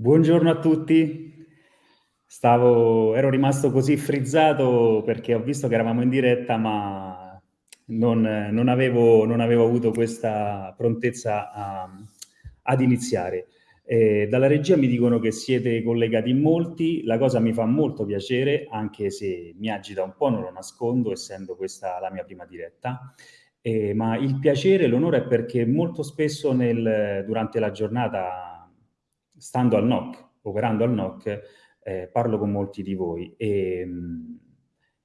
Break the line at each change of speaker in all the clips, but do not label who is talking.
Buongiorno a tutti. Stavo, ero rimasto così frizzato perché ho visto che eravamo in diretta, ma non, non, avevo, non avevo, avuto questa prontezza a, ad iniziare. Eh, dalla regia mi dicono che siete collegati in molti, la cosa mi fa molto piacere, anche se mi agita un po', non lo nascondo, essendo questa la mia prima diretta. Eh, ma il piacere, l'onore è perché molto spesso nel, durante la giornata stando al NOC, operando al NOC, eh, parlo con molti di voi e,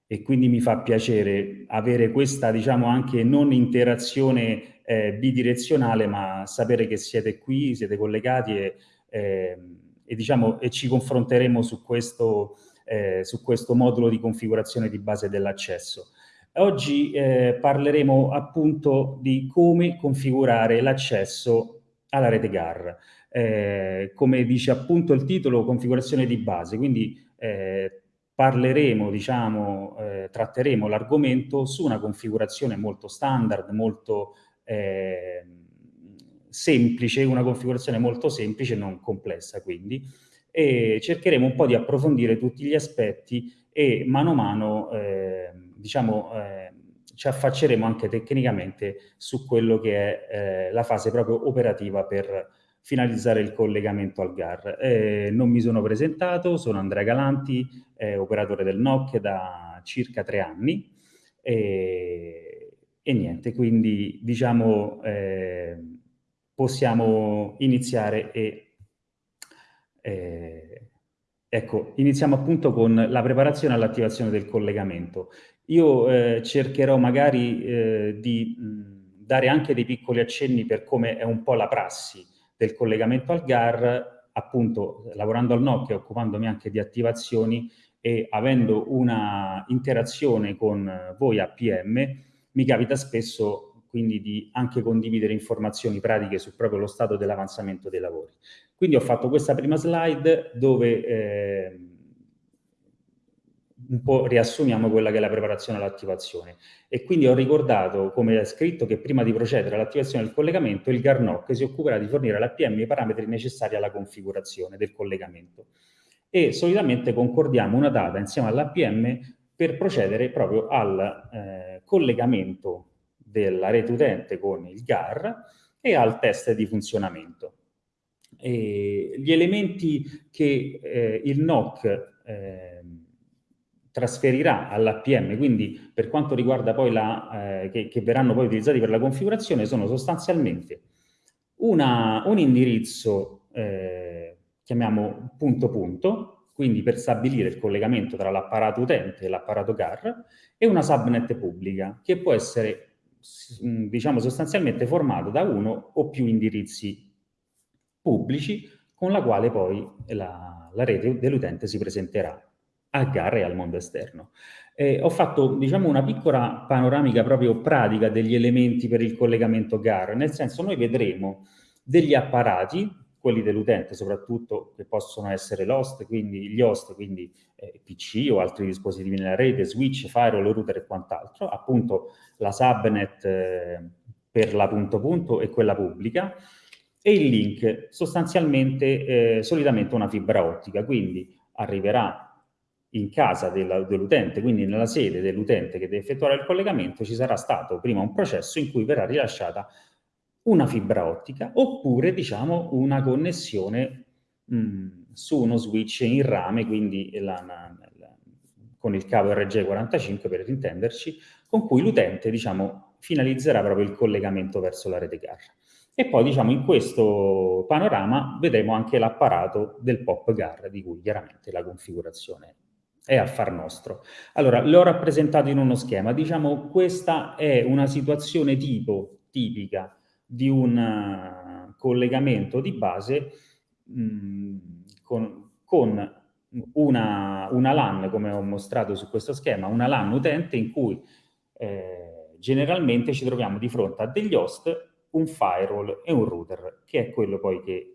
e, quindi mi fa piacere avere questa, diciamo, anche non interazione eh, bidirezionale, ma sapere che siete qui, siete collegati e, eh, e, diciamo, e ci confronteremo su questo, eh, su questo modulo di configurazione di base dell'accesso. Oggi eh, parleremo appunto di come configurare l'accesso alla rete GAR eh, come dice appunto il titolo, configurazione di base, quindi eh, parleremo, diciamo, eh, tratteremo l'argomento su una configurazione molto standard, molto eh, semplice, una configurazione molto semplice, non complessa quindi, e cercheremo un po' di approfondire tutti gli aspetti e mano a mano, eh, diciamo, eh, ci affacceremo anche tecnicamente su quello che è la fase proprio operativa per finalizzare il collegamento al GAR. Eh, non mi sono presentato, sono Andrea Galanti, eh, operatore del NOC da circa tre anni e, e niente, quindi diciamo eh, possiamo iniziare e eh, ecco, iniziamo appunto con la preparazione all'attivazione del collegamento. Io eh, cercherò magari eh, di mh, dare anche dei piccoli accenni per come è un po' la prassi del collegamento al GAR, appunto lavorando al NOC occupandomi anche di attivazioni e avendo una interazione con voi APM, mi capita spesso quindi di anche condividere informazioni pratiche su proprio lo stato dell'avanzamento dei lavori. Quindi ho fatto questa prima slide dove eh, un po' riassumiamo quella che è la preparazione all'attivazione. E quindi ho ricordato, come è scritto, che prima di procedere all'attivazione del collegamento, il GARNOC si occuperà di fornire all'APM i parametri necessari alla configurazione del collegamento. E solitamente concordiamo una data insieme all'APM per procedere proprio al eh, collegamento della rete utente con il GAR e al test di funzionamento. E gli elementi che eh, il NOC eh, trasferirà all'APM, quindi per quanto riguarda poi la, eh, che, che, verranno poi utilizzati per la configurazione, sono sostanzialmente una, un indirizzo, eh, chiamiamo punto punto, quindi per stabilire il collegamento tra l'apparato utente e l'apparato GAR, e una subnet pubblica, che può essere, diciamo, sostanzialmente formato da uno o più indirizzi pubblici, con la quale poi la, la rete dell'utente si presenterà a gare al mondo esterno. Eh, ho fatto, diciamo, una piccola panoramica proprio pratica degli elementi per il collegamento GAR, nel senso noi vedremo degli apparati, quelli dell'utente soprattutto, che possono essere l'host, quindi gli host, quindi eh, PC o altri dispositivi nella rete, switch, firewall, router e quant'altro, appunto la subnet eh, per la punto punto e quella pubblica, e il link, sostanzialmente, eh, solitamente una fibra ottica, quindi arriverà in casa dell'utente, quindi nella sede dell'utente che deve effettuare il collegamento, ci sarà stato prima un processo in cui verrà rilasciata una fibra ottica oppure diciamo una connessione mh, su uno switch in rame, quindi la, la, la, con il cavo RG45 per intenderci, con cui l'utente diciamo finalizzerà proprio il collegamento verso la rete GAR. E poi diciamo in questo panorama vedremo anche l'apparato del POP GAR di cui chiaramente la configurazione è affar nostro. Allora, l'ho rappresentato in uno schema. Diciamo, questa è una situazione tipo, tipica di un uh, collegamento di base mh, mm, con, con una, una, LAN, come ho mostrato su questo schema, una LAN utente in cui eh, generalmente ci troviamo di fronte a degli host, un firewall e un router, che è quello poi che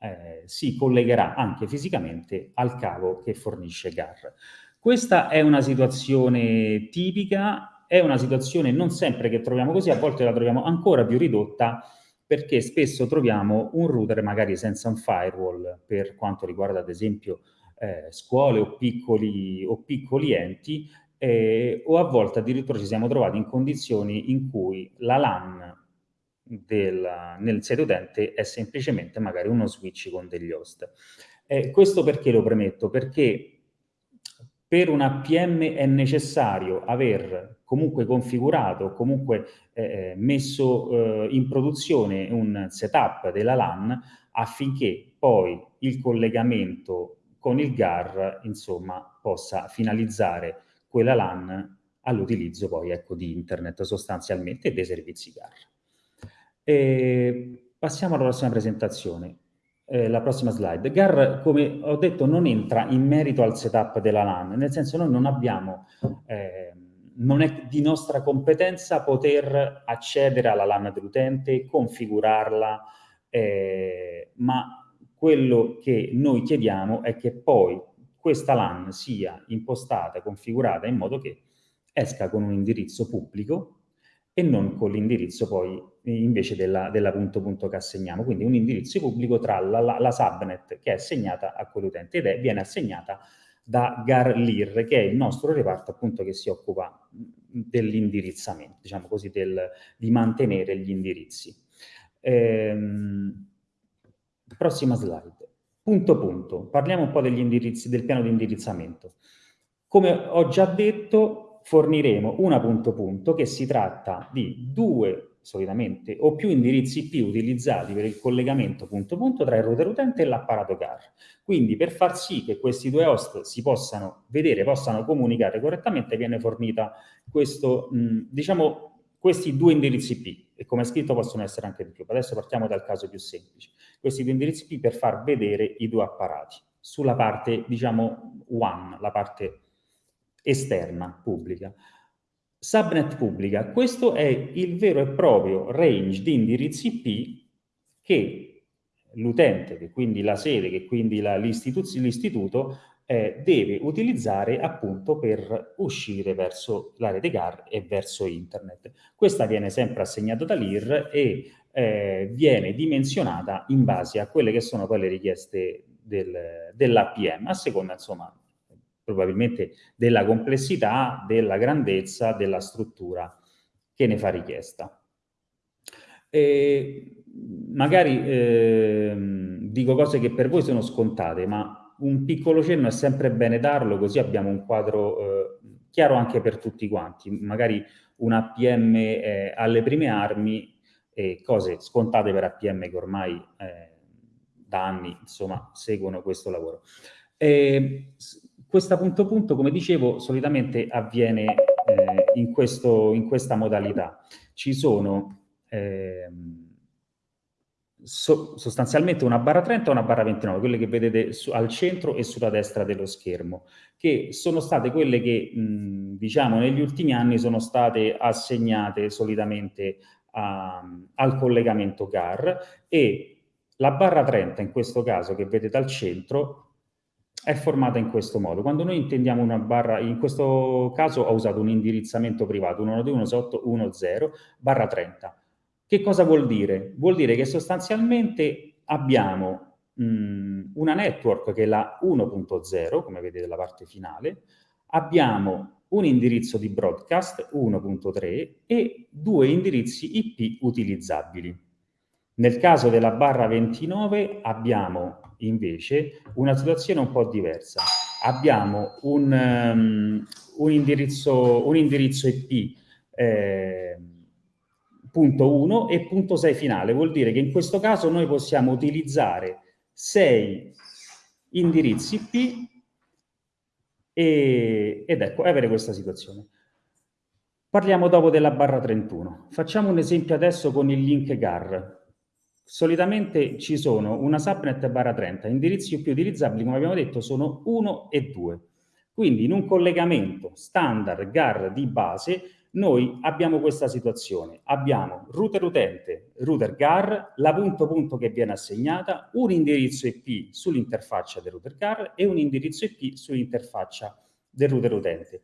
eh, si collegherà anche fisicamente al cavo che fornisce GAR. Questa è una situazione tipica, è una situazione non sempre che troviamo così, a volte la troviamo ancora più ridotta perché spesso troviamo un router magari senza un firewall per quanto riguarda ad esempio eh, scuole o piccoli, o piccoli enti eh, o a volte addirittura ci siamo trovati in condizioni in cui la LAN del, nel sede utente è semplicemente magari uno switch con degli host. Eh, questo perché lo premetto? Perché per una PM è necessario aver comunque configurato, comunque eh, messo eh, in produzione un setup della LAN affinché poi il collegamento con il GAR insomma, possa finalizzare quella LAN all'utilizzo poi ecco, di internet sostanzialmente e dei servizi GAR. E passiamo alla prossima presentazione eh, la prossima slide. GAR, come ho detto, non entra in merito al setup della LAN, nel senso noi non abbiamo, eh, non è di nostra competenza poter accedere alla LAN dell'utente, configurarla, eh, ma quello che noi chiediamo è che poi questa LAN sia impostata, configurata in modo che esca con un indirizzo pubblico e non con l'indirizzo poi invece della, della, punto punto che assegniamo, quindi un indirizzo pubblico tra la, la, la subnet che è assegnata a quell'utente ed è, viene assegnata da GARLIR, che è il nostro reparto appunto che si occupa dell'indirizzamento, diciamo così, del, di mantenere gli indirizzi. Ehm, prossima slide. Punto punto. Parliamo un po' degli indirizzi, del piano di indirizzamento. Come ho già detto, forniremo una punto punto che si tratta di due solitamente o più indirizzi IP utilizzati per il collegamento punto punto tra il router utente e l'apparato CAR. Quindi per far sì che questi due host si possano vedere, possano comunicare correttamente, viene fornita questo, diciamo, questi due indirizzi IP, e come scritto possono essere anche di più. Adesso partiamo dal caso più semplice. Questi due indirizzi IP per far vedere i due apparati. Sulla parte, diciamo, one, la parte esterna, pubblica. Subnet pubblica, questo è il vero e proprio range di indirizzi IP che l'utente, che quindi la sede, che quindi l'istituto eh, deve utilizzare appunto per uscire verso la rete GAR e verso internet. Questa viene sempre assegnata dall'IR e eh, viene dimensionata in base a quelle che sono poi le richieste del, dell'APM, a seconda insomma probabilmente della complessità, della grandezza, della struttura che ne fa richiesta. E magari eh, dico cose che per voi sono scontate, ma un piccolo cenno è sempre bene darlo, così abbiamo un quadro eh, chiaro anche per tutti quanti. Magari un APM eh, alle prime armi e cose scontate per APM che ormai eh, da anni insomma, seguono questo lavoro. E, questa punto punto, come dicevo, solitamente avviene eh, in, questo, in, questa modalità. Ci sono eh, so, sostanzialmente una barra 30 e una barra 29, quelle che vedete su, al centro e sulla destra dello schermo, che sono state quelle che, mh, diciamo, negli ultimi anni sono state assegnate solitamente a, al collegamento GAR e la barra 30 in questo caso che vedete al centro è formata in questo modo. Quando noi intendiamo una barra, in questo caso ho usato un indirizzamento privato 192.168.1.0 barra 30. Che cosa vuol dire? Vuol dire che sostanzialmente abbiamo mh, una network che è la 1.0, come vedete la parte finale, abbiamo un indirizzo di broadcast 1.3 e due indirizzi IP utilizzabili. Nel caso della barra 29 abbiamo invece una situazione un po' diversa. Abbiamo un, um, un, indirizzo, un indirizzo, IP eh, punto 1 e punto 6 finale, vuol dire che in questo caso noi possiamo utilizzare 6 indirizzi IP e, ed ecco, avere questa situazione. Parliamo dopo della barra 31. Facciamo un esempio adesso con il link GAR. Solitamente ci sono una subnet barra 30, indirizzi più utilizzabili, come abbiamo detto, sono 1 e 2. Quindi in un collegamento standard GAR di base noi abbiamo questa situazione. Abbiamo router utente, router GAR, la punto punto che viene assegnata, un indirizzo IP sull'interfaccia del router GAR e un indirizzo IP sull'interfaccia del router utente.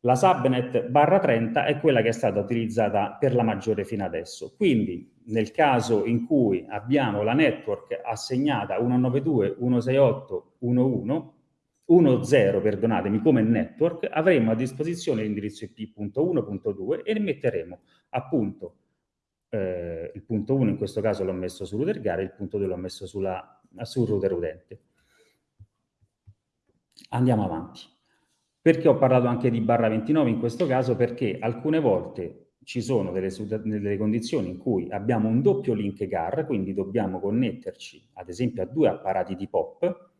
La subnet barra 30 è quella che è stata utilizzata per la maggiore fino adesso. Quindi nel caso in cui abbiamo la network assegnata 192.168.11, 10, perdonatemi, come network, avremo a disposizione l'indirizzo IP.1.2 e metteremo appunto eh, il punto 1 in questo caso l'ho messo su router gara, il punto 2 l'ho messo sulla, sul router utente. Andiamo avanti. Perché ho parlato anche di barra 29 in questo caso? Perché alcune volte ci sono delle, delle, condizioni in cui abbiamo un doppio link GAR, quindi dobbiamo connetterci ad esempio a due apparati di POP,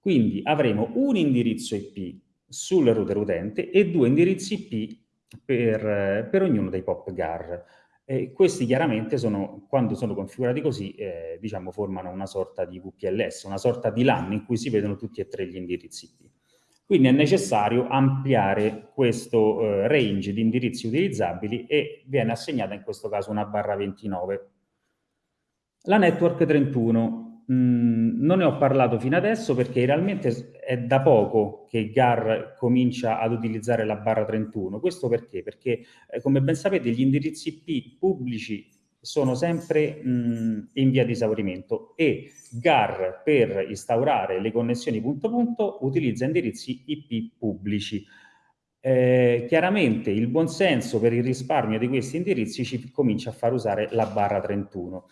quindi avremo un indirizzo IP sul router utente e due indirizzi IP per, per ognuno dei POP GAR. E questi chiaramente sono, quando sono configurati così, eh, diciamo, formano una sorta di VPLS, una sorta di LAN in cui si vedono tutti e tre gli indirizzi IP. Quindi è necessario ampliare questo eh, range di indirizzi utilizzabili e viene assegnata in questo caso una barra 29. La network 31 Mm, non ne ho parlato fino adesso perché realmente è da poco che GAR comincia ad utilizzare la barra 31. Questo perché? Perché, eh, come ben sapete, gli indirizzi IP pubblici sono sempre mh, in via di esaurimento e GAR per instaurare le connessioni punto punto utilizza indirizzi IP pubblici. Eh, chiaramente il buonsenso per il risparmio di questi indirizzi ci comincia a far usare la barra 31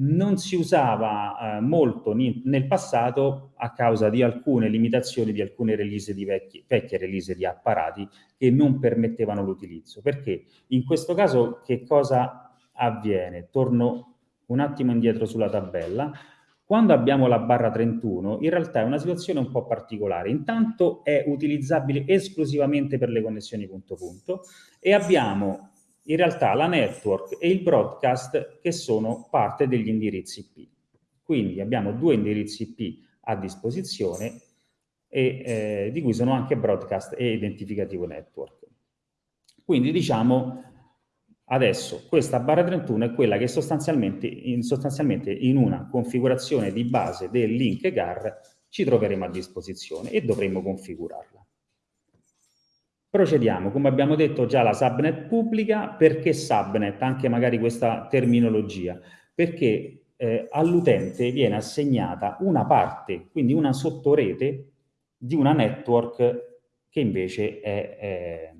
non si usava eh, molto nel passato a causa di alcune limitazioni di alcune release di vecchie, vecchie release di apparati che non permettevano l'utilizzo. Perché in questo caso che cosa avviene? Torno un attimo indietro sulla tabella. Quando abbiamo la barra 31, in realtà è una situazione un po' particolare. Intanto è utilizzabile esclusivamente per le connessioni punto punto e abbiamo in realtà la network e il broadcast che sono parte degli indirizzi IP. Quindi abbiamo due indirizzi IP a disposizione e eh, di cui sono anche broadcast e identificativo network. Quindi diciamo adesso questa barra 31 è quella che sostanzialmente in, sostanzialmente in una configurazione di base del link GAR ci troveremo a disposizione e dovremo configurarla. Procediamo, come abbiamo detto già la subnet pubblica, perché subnet, anche magari questa terminologia? Perché eh, all'utente viene assegnata una parte, quindi una sottorete di una network che invece è, è,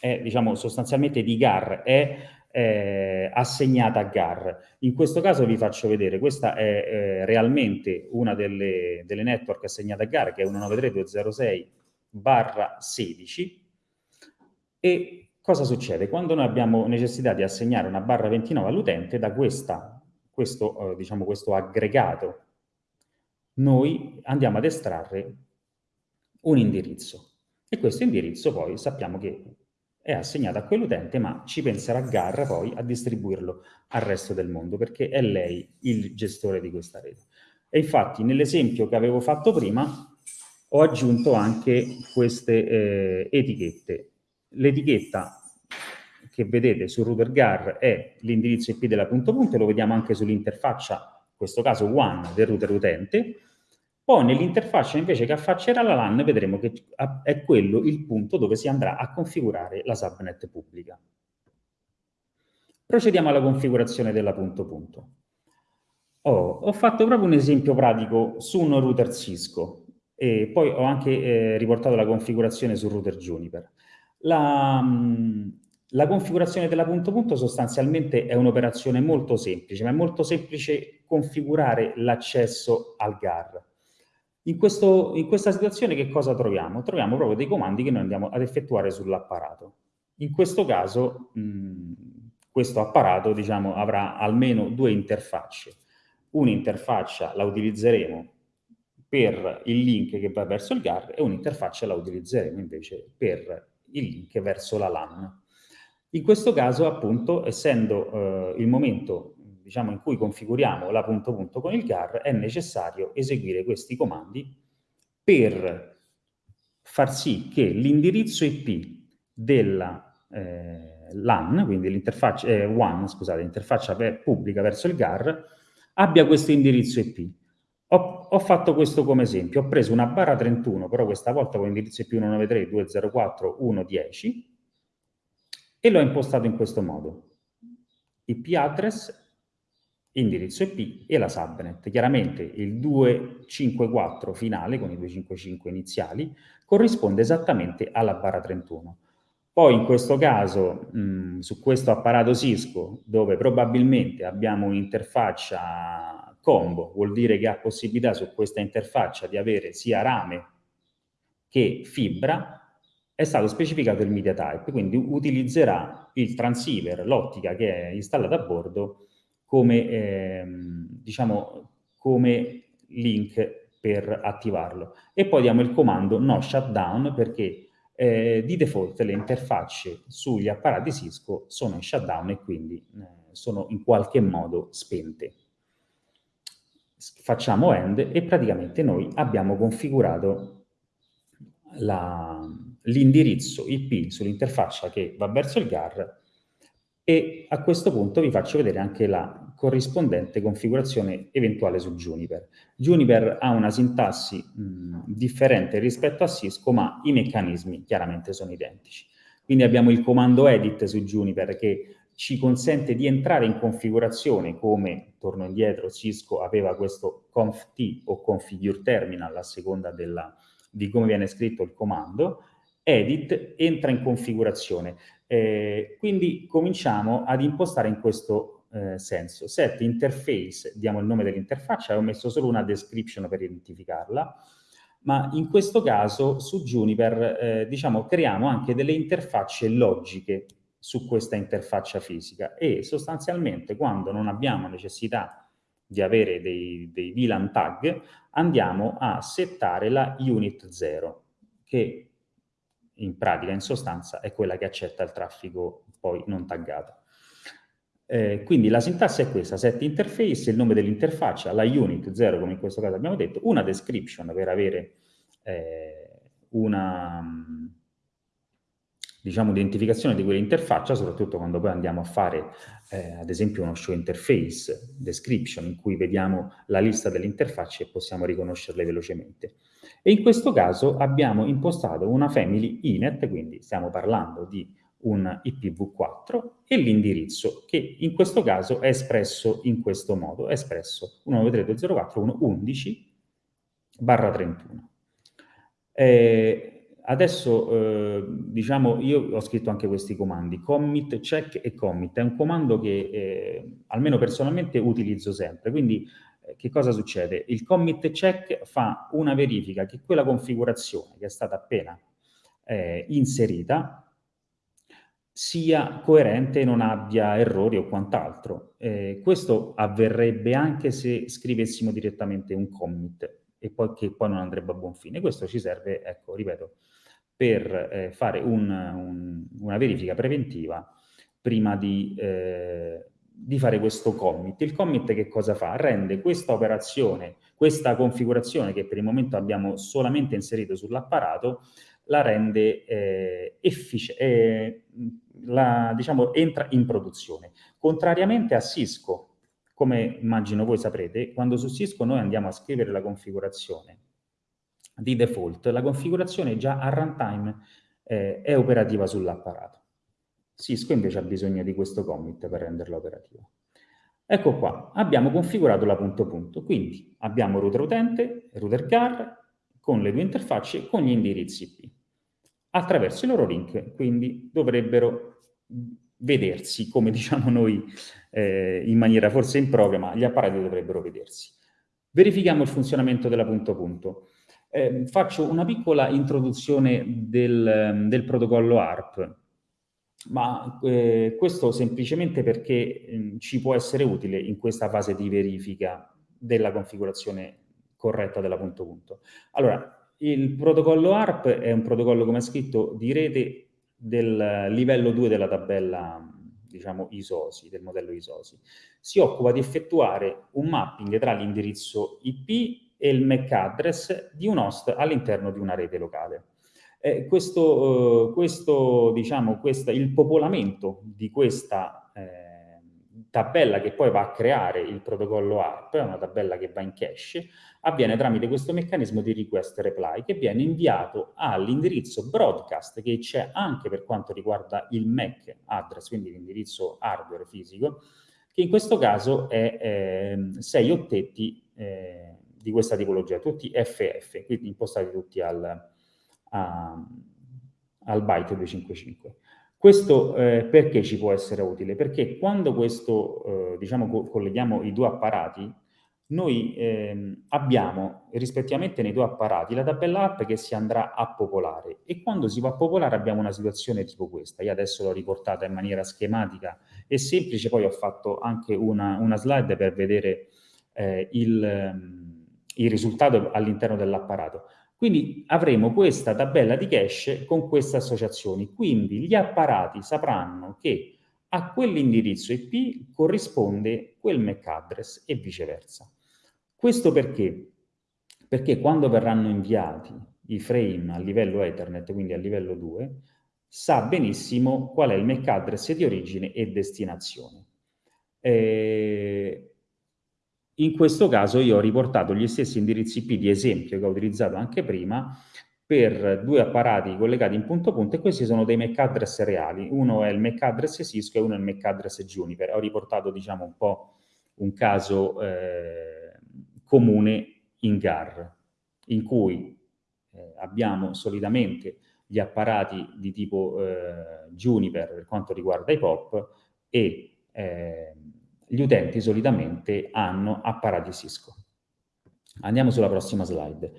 è diciamo, sostanzialmente di GAR, è eh, assegnata a GAR. In questo caso vi faccio vedere, questa è eh, realmente una delle, delle network assegnate a GAR, che è 193.206 barra 16, e cosa succede? Quando noi abbiamo necessità di assegnare una barra 29 all'utente, da questa, questo, eh, diciamo, questo aggregato, noi andiamo ad estrarre un indirizzo. E questo indirizzo poi sappiamo che è assegnato a quell'utente, ma ci penserà Garra poi a distribuirlo al resto del mondo, perché è lei il gestore di questa rete. E infatti nell'esempio che avevo fatto prima ho aggiunto anche queste eh, etichette L'etichetta che vedete sul router GAR è l'indirizzo IP della punto punto, lo vediamo anche sull'interfaccia, in questo caso WAN del router utente, poi nell'interfaccia invece che affaccerà la LAN vedremo che è quello il punto dove si andrà a configurare la subnet pubblica. Procediamo alla configurazione della punto punto. Oh, ho fatto proprio un esempio pratico su un router Cisco e poi ho anche eh, riportato la configurazione sul router Juniper. La, la configurazione della punto punto sostanzialmente è un'operazione molto semplice, ma è molto semplice configurare l'accesso al GAR. In, questo, in, questa situazione che cosa troviamo? Troviamo proprio dei comandi che noi andiamo ad effettuare sull'apparato. In questo caso mh, questo apparato diciamo, avrà almeno due interfacce. Un'interfaccia la utilizzeremo per il link che va verso il GAR e un'interfaccia la utilizzeremo invece per il link verso la LAN. In questo caso, appunto, essendo eh, il momento diciamo, in cui configuriamo la punto punto con il GAR, è necessario eseguire questi comandi per far sì che l'indirizzo IP della eh, LAN, quindi l'interfaccia eh, WAN, scusate, l'interfaccia pubblica verso il GAR, abbia questo indirizzo IP. Ho, ho, fatto questo come esempio, ho preso una barra 31, però questa volta con indirizzo più 193.204.1.10 e l'ho impostato in questo modo. IP address, indirizzo IP e la subnet. Chiaramente il 254 finale, con i 255 iniziali, corrisponde esattamente alla barra 31. Poi in questo caso, mh, su questo apparato Cisco, dove probabilmente abbiamo un'interfaccia combo vuol dire che ha possibilità su questa interfaccia di avere sia rame che fibra, è stato specificato il media type, quindi utilizzerà il transceiver, l'ottica che è installata a bordo, come, ehm, diciamo, come link per attivarlo. E poi diamo il comando no shutdown perché eh, di default le interfacce sugli apparati Cisco sono in shutdown e quindi eh, sono in qualche modo spente facciamo end e praticamente noi abbiamo configurato l'indirizzo IP sull'interfaccia che va verso il GAR e a questo punto vi faccio vedere anche la corrispondente configurazione eventuale su Juniper. Juniper ha una sintassi mh, differente rispetto a Cisco, ma i meccanismi chiaramente sono identici. Quindi abbiamo il comando edit su Juniper che ci consente di entrare in configurazione come, torno indietro, Cisco aveva questo conft o configure terminal a seconda della, di come viene scritto il comando, edit, entra in configurazione. Eh, quindi cominciamo ad impostare in questo eh, senso. Set interface, diamo il nome dell'interfaccia, ho messo solo una description per identificarla, ma in questo caso su Juniper eh, diciamo, creiamo anche delle interfacce logiche su questa interfaccia fisica e sostanzialmente quando non abbiamo necessità di avere dei, dei VLAN tag andiamo a settare la unit 0 che in pratica, in sostanza, è quella che accetta il traffico poi non taggato. Eh, quindi la sintassi è questa, set interface, il nome dell'interfaccia, la unit 0 come in questo caso abbiamo detto, una description per avere eh, una, diciamo, identificazione di quell'interfaccia, soprattutto quando poi andiamo a fare, eh, ad esempio, uno show interface description, in cui vediamo la lista delle interfacce e possiamo riconoscerle velocemente. E in questo caso abbiamo impostato una family inet, quindi stiamo parlando di un IPv4 e l'indirizzo che in questo caso è espresso in questo modo, è espresso 193.204.1.11 barra 31. Eh, adesso, eh, diciamo, io ho scritto anche questi comandi, commit, check e commit. È un comando che, eh, almeno personalmente, utilizzo sempre. Quindi, eh, che cosa succede? Il commit check fa una verifica che quella configurazione che è stata appena eh, inserita sia coerente e non abbia errori o quant'altro. Eh, questo avverrebbe anche se scrivessimo direttamente un commit e poi, che poi non andrebbe a buon fine. Questo ci serve, ecco, ripeto, per eh, fare un, un, una verifica preventiva prima di, eh, di, fare questo commit. Il commit che cosa fa? Rende questa operazione, questa configurazione che per il momento abbiamo solamente inserito sull'apparato, la rende eh, efficiente, eh, diciamo, entra in produzione. Contrariamente a Cisco, come immagino voi saprete, quando su Cisco noi andiamo a scrivere la configurazione di default, la configurazione già a runtime eh, è operativa sull'apparato. Cisco invece ha bisogno di questo commit per renderla operativa. Ecco qua, abbiamo configurato la punto punto, quindi abbiamo router utente, router car, con le due interfacce con gli indirizzi IP. Attraverso i loro link, quindi dovrebbero vedersi, come diciamo noi eh, in maniera forse impropria, ma gli apparati dovrebbero vedersi. Verifichiamo il funzionamento della punto punto. Eh, faccio una piccola introduzione del, del protocollo ARP, ma eh, questo semplicemente perché eh, ci può essere utile in questa fase di verifica della configurazione corretta della punto punto. Allora, il protocollo ARP è un protocollo, come è scritto, di rete del livello 2 della tabella, diciamo, ISOSI, del modello ISOSI. Si occupa di effettuare un mapping tra l'indirizzo IP e il MAC address di un host all'interno di una rete locale. Eh, questo, eh, questo, diciamo, questa, il popolamento di questa, eh, tabella che poi va a creare il protocollo ARP, una tabella che va in cache, avviene tramite questo meccanismo di request reply che viene inviato all'indirizzo broadcast che c'è anche per quanto riguarda il MAC address, quindi l'indirizzo hardware fisico, che in questo caso è eh, 6 ottetti eh, di questa tipologia, tutti FF, quindi impostati tutti al, a, al byte 255. Questo eh, perché ci può essere utile? Perché quando questo, eh, diciamo, co colleghiamo i due apparati, noi ehm, abbiamo rispettivamente nei due apparati la tabella app che si andrà a popolare e quando si va a popolare abbiamo una situazione tipo questa. Io adesso l'ho riportata in maniera schematica e semplice, poi ho fatto anche una, una slide per vedere eh, il, il risultato all'interno dell'apparato. Quindi avremo questa tabella di cache con queste associazioni. Quindi gli apparati sapranno che a quell'indirizzo IP corrisponde quel MAC address e viceversa. Questo perché? Perché quando verranno inviati i frame a livello Ethernet, quindi a livello 2, sa benissimo qual è il MAC address di origine e destinazione. Eh, in questo caso io ho riportato gli stessi indirizzi IP di esempio che ho utilizzato anche prima per due apparati collegati in punto a punto e questi sono dei MAC address reali. Uno è il MAC address Cisco e uno è il MAC address Juniper. Ho riportato diciamo un po' un caso eh, comune in GAR, in cui eh, abbiamo solitamente gli apparati di tipo eh, Juniper per quanto riguarda i POP e eh, gli utenti solitamente hanno apparati Cisco. Andiamo sulla prossima slide.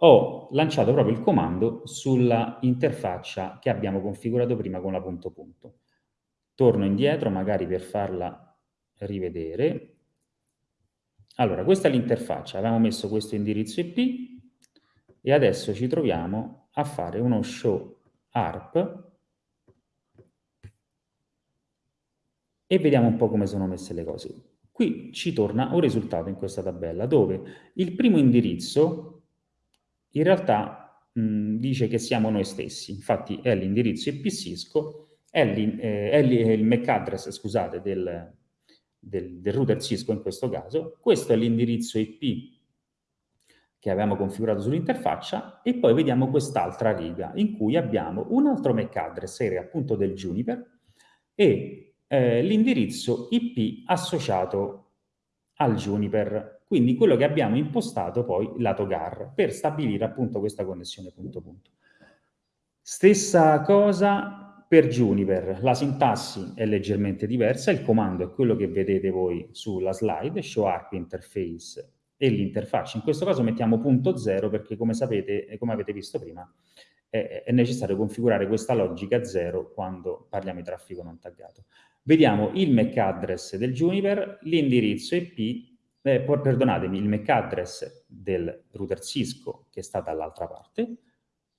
Ho lanciato proprio il comando sulla interfaccia che abbiamo configurato prima con la punto punto. Torno indietro magari per farla rivedere. Allora, questa è l'interfaccia. Avevamo messo questo indirizzo IP e adesso ci troviamo a fare uno show ARP e vediamo un po' come sono messe le cose. Qui ci torna un risultato in questa tabella dove il primo indirizzo in realtà mh, dice che siamo noi stessi, infatti è l'indirizzo IP Cisco, è, eh, è, il MAC address scusate, del, del, del router Cisco in questo caso, questo è l'indirizzo IP che avevamo configurato sull'interfaccia e poi vediamo quest'altra riga in cui abbiamo un altro MAC address, serie appunto del Juniper, e eh, l'indirizzo IP associato al Juniper, quindi quello che abbiamo impostato poi lato GAR per stabilire appunto questa connessione punto punto. Stessa cosa per Juniper, la sintassi è leggermente diversa, il comando è quello che vedete voi sulla slide, show ARP interface e l'interfaccia. In questo caso mettiamo punto zero perché come sapete, e come avete visto prima, è, è necessario configurare questa logica zero quando parliamo di traffico non taggato. Vediamo il MAC address del Juniper, l'indirizzo IP, eh, perdonatemi, il MAC address del router Cisco che sta dall'altra parte,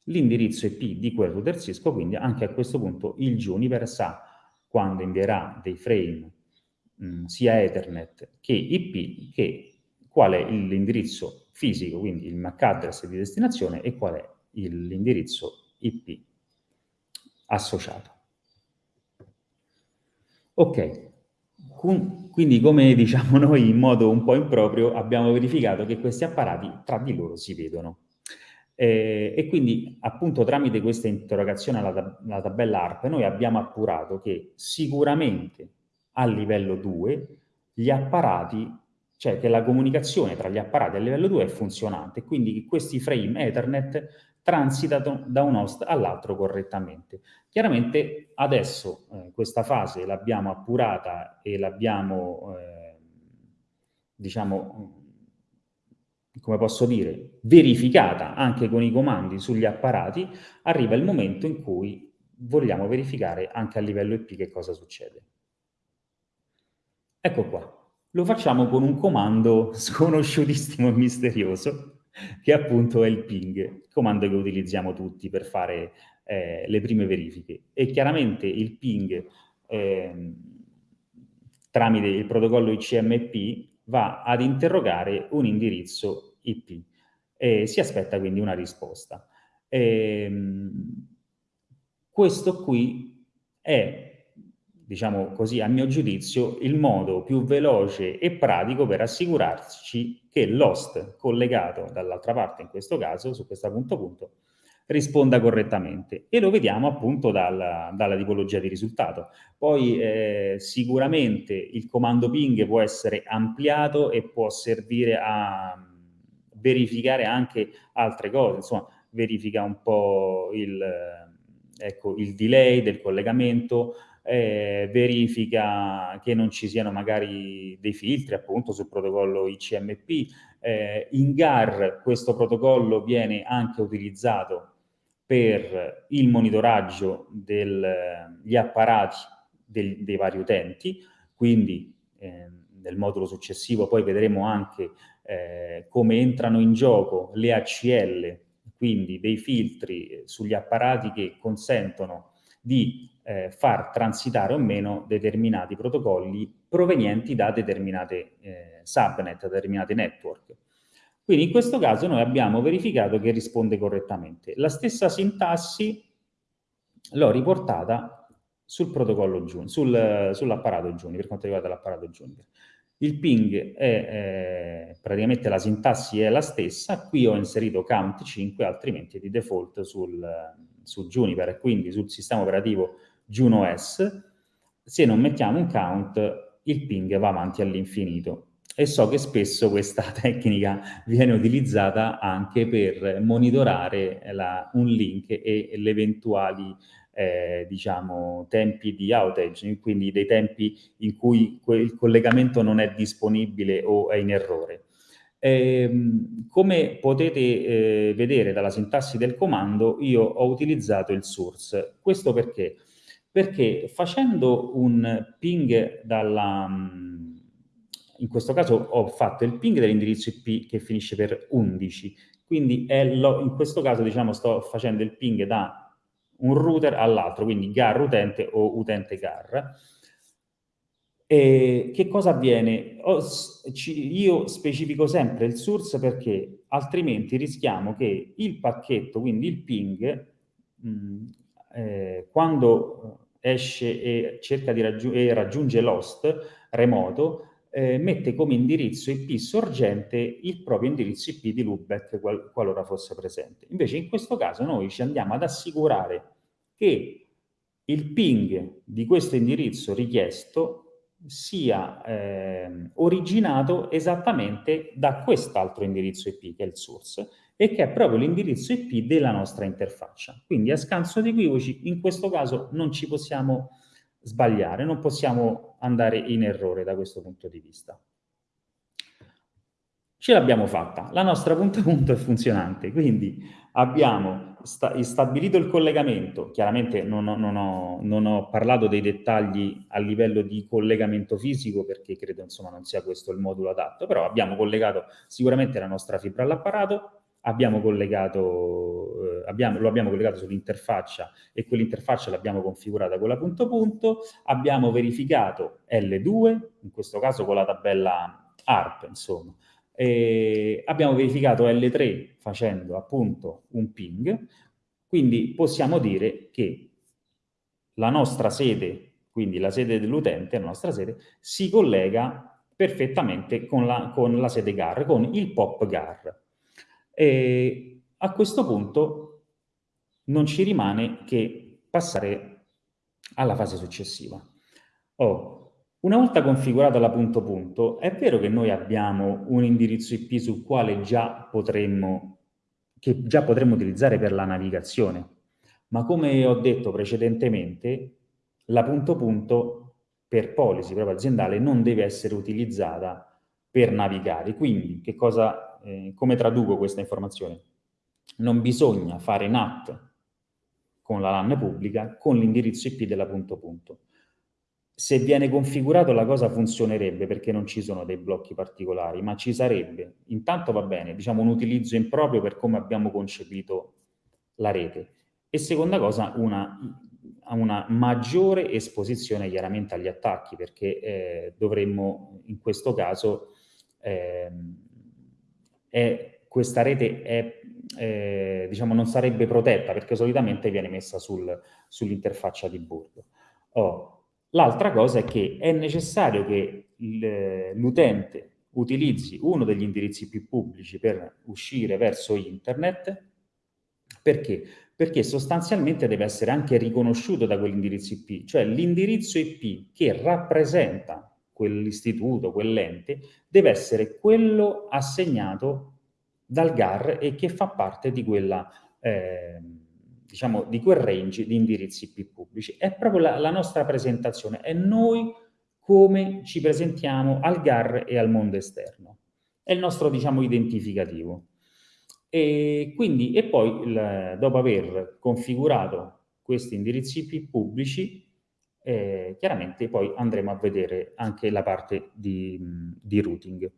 l'indirizzo IP di quel router Cisco, quindi anche a questo punto il Juniper sa quando invierà dei frame mh, mm, sia Ethernet che IP, che qual è l'indirizzo fisico, quindi il MAC address di destinazione e qual è l'indirizzo IP associato. Ok, quindi come diciamo noi in modo un po' improprio abbiamo verificato che questi apparati tra di loro si vedono. Eh, e quindi appunto tramite questa interrogazione alla, alla tabella ARP noi abbiamo appurato che sicuramente a livello 2 gli apparati, cioè che la comunicazione tra gli apparati a livello 2 è funzionante, quindi questi frame Ethernet transitano da un host all'altro correttamente. Chiaramente adesso eh, questa fase l'abbiamo appurata e l'abbiamo, eh, diciamo, come posso dire, verificata anche con i comandi sugli apparati, arriva il momento in cui vogliamo verificare anche a livello IP che cosa succede. Ecco qua. Lo facciamo con un comando sconosciutissimo e misterioso, che appunto è il ping, comando che utilizziamo tutti per fare eh, le prime verifiche. E chiaramente il ping eh, tramite il protocollo ICMP va ad interrogare un indirizzo IP e si aspetta quindi una risposta. E, ehm, questo qui è diciamo così, a mio giudizio, il modo più veloce e pratico per assicurarci che l'host collegato dall'altra parte, in questo caso, su questo punto punto, risponda correttamente e lo vediamo appunto dalla, dalla tipologia di risultato. Poi eh, sicuramente il comando ping può essere ampliato e può servire a verificare anche altre cose, insomma verifica un po' il, ecco, il delay del collegamento, eh, verifica che non ci siano magari dei filtri appunto sul protocollo ICMP. Eh, in GAR questo protocollo viene anche utilizzato per il monitoraggio degli apparati del, dei vari utenti, quindi eh, nel modulo successivo poi vedremo anche eh, come entrano in gioco le ACL, quindi dei filtri sugli apparati che consentono di eh, far transitare o meno determinati protocolli provenienti da determinate eh, subnet, determinate network. Quindi in questo caso noi abbiamo verificato che risponde correttamente. La stessa sintassi l'ho riportata sul protocollo Juniper, sul, sull'apparato Juniper, per quanto riguarda l'apparato Juniper. Il ping è eh, praticamente la sintassi è la stessa, qui ho inserito count 5, altrimenti di default sul, su Juniper, quindi sul sistema operativo Juno S, se non mettiamo un count il ping va avanti all'infinito e so che spesso questa tecnica viene utilizzata anche per monitorare la, un link e le eventuali eh, diciamo, tempi di outage, quindi dei tempi in cui il collegamento non è disponibile o è in errore. Eh, come potete eh, vedere dalla sintassi del comando, io ho utilizzato il source. Questo perché? Perché facendo un ping dalla in questo caso ho fatto il ping dell'indirizzo IP che finisce per 11, quindi in questo caso diciamo, sto facendo il ping da un router all'altro, quindi GAR utente o utente GAR. E che cosa avviene? io specifico sempre il source perché altrimenti rischiamo che il pacchetto, quindi il ping, mh, eh, quando esce e raggiung e raggiunge l'host remoto, eh, mette come indirizzo IP sorgente il proprio indirizzo IP di loopback qual qualora fosse presente. Invece in questo caso noi ci andiamo ad assicurare che il ping di questo indirizzo richiesto sia eh, originato esattamente da quest'altro indirizzo IP che è il source e che è proprio l'indirizzo IP della nostra interfaccia. Quindi a scanso di equivoci in questo caso non ci possiamo sbagliare, non possiamo andare in errore da questo punto di vista. Ce l'abbiamo fatta, la nostra punto a punto è funzionante, quindi abbiamo sta stabilito il collegamento, chiaramente non ho, non, ho, non ho, parlato dei dettagli a livello di collegamento fisico perché credo insomma non sia questo il modulo adatto, però abbiamo collegato sicuramente la nostra fibra all'apparato, abbiamo collegato, eh, abbiamo, lo abbiamo collegato sull'interfaccia e quell'interfaccia l'abbiamo configurata con la punto punto, abbiamo verificato L2, in questo caso con la tabella ARP, insomma, e abbiamo verificato L3 facendo appunto un ping, quindi possiamo dire che la nostra sede, quindi la sede dell'utente, la nostra sede, si collega perfettamente con la, con la sede GAR, con il POP GAR. E a questo punto non ci rimane che passare alla fase successiva. Oh, una volta configurata la punto punto, è vero che noi abbiamo un indirizzo IP sul quale già potremmo, che già potremmo utilizzare per la navigazione, ma come ho detto precedentemente, la punto punto per policy proprio aziendale non deve essere utilizzata per navigare. Quindi, che cosa eh, come traduco questa informazione? Non bisogna fare NAT con la LAN pubblica con l'indirizzo IP della punto punto. Se viene configurato la cosa funzionerebbe perché non ci sono dei blocchi particolari, ma ci sarebbe, intanto va bene, diciamo un utilizzo improprio per come abbiamo concepito la rete e seconda cosa una, una maggiore esposizione chiaramente agli attacchi perché eh, dovremmo in questo caso eh, è, questa rete è, eh, diciamo, non sarebbe protetta perché solitamente viene messa sul, sull'interfaccia di bordo. Oh, L'altra cosa è che è necessario che l'utente utilizzi uno degli indirizzi IP pubblici per uscire verso internet, perché? Perché sostanzialmente deve essere anche riconosciuto da quell'indirizzo IP, cioè l'indirizzo IP che rappresenta quell'istituto, quell'ente, deve essere quello assegnato dal GAR e che fa parte di quella... Eh, diciamo, di quel range di indirizzi IP pubblici. È proprio la, la nostra presentazione, è noi come ci presentiamo al GAR e al mondo esterno. È il nostro, diciamo, identificativo. E, quindi, e poi, il, dopo aver configurato questi indirizzi IP pubblici, eh, chiaramente poi andremo a vedere anche la parte di, di routing.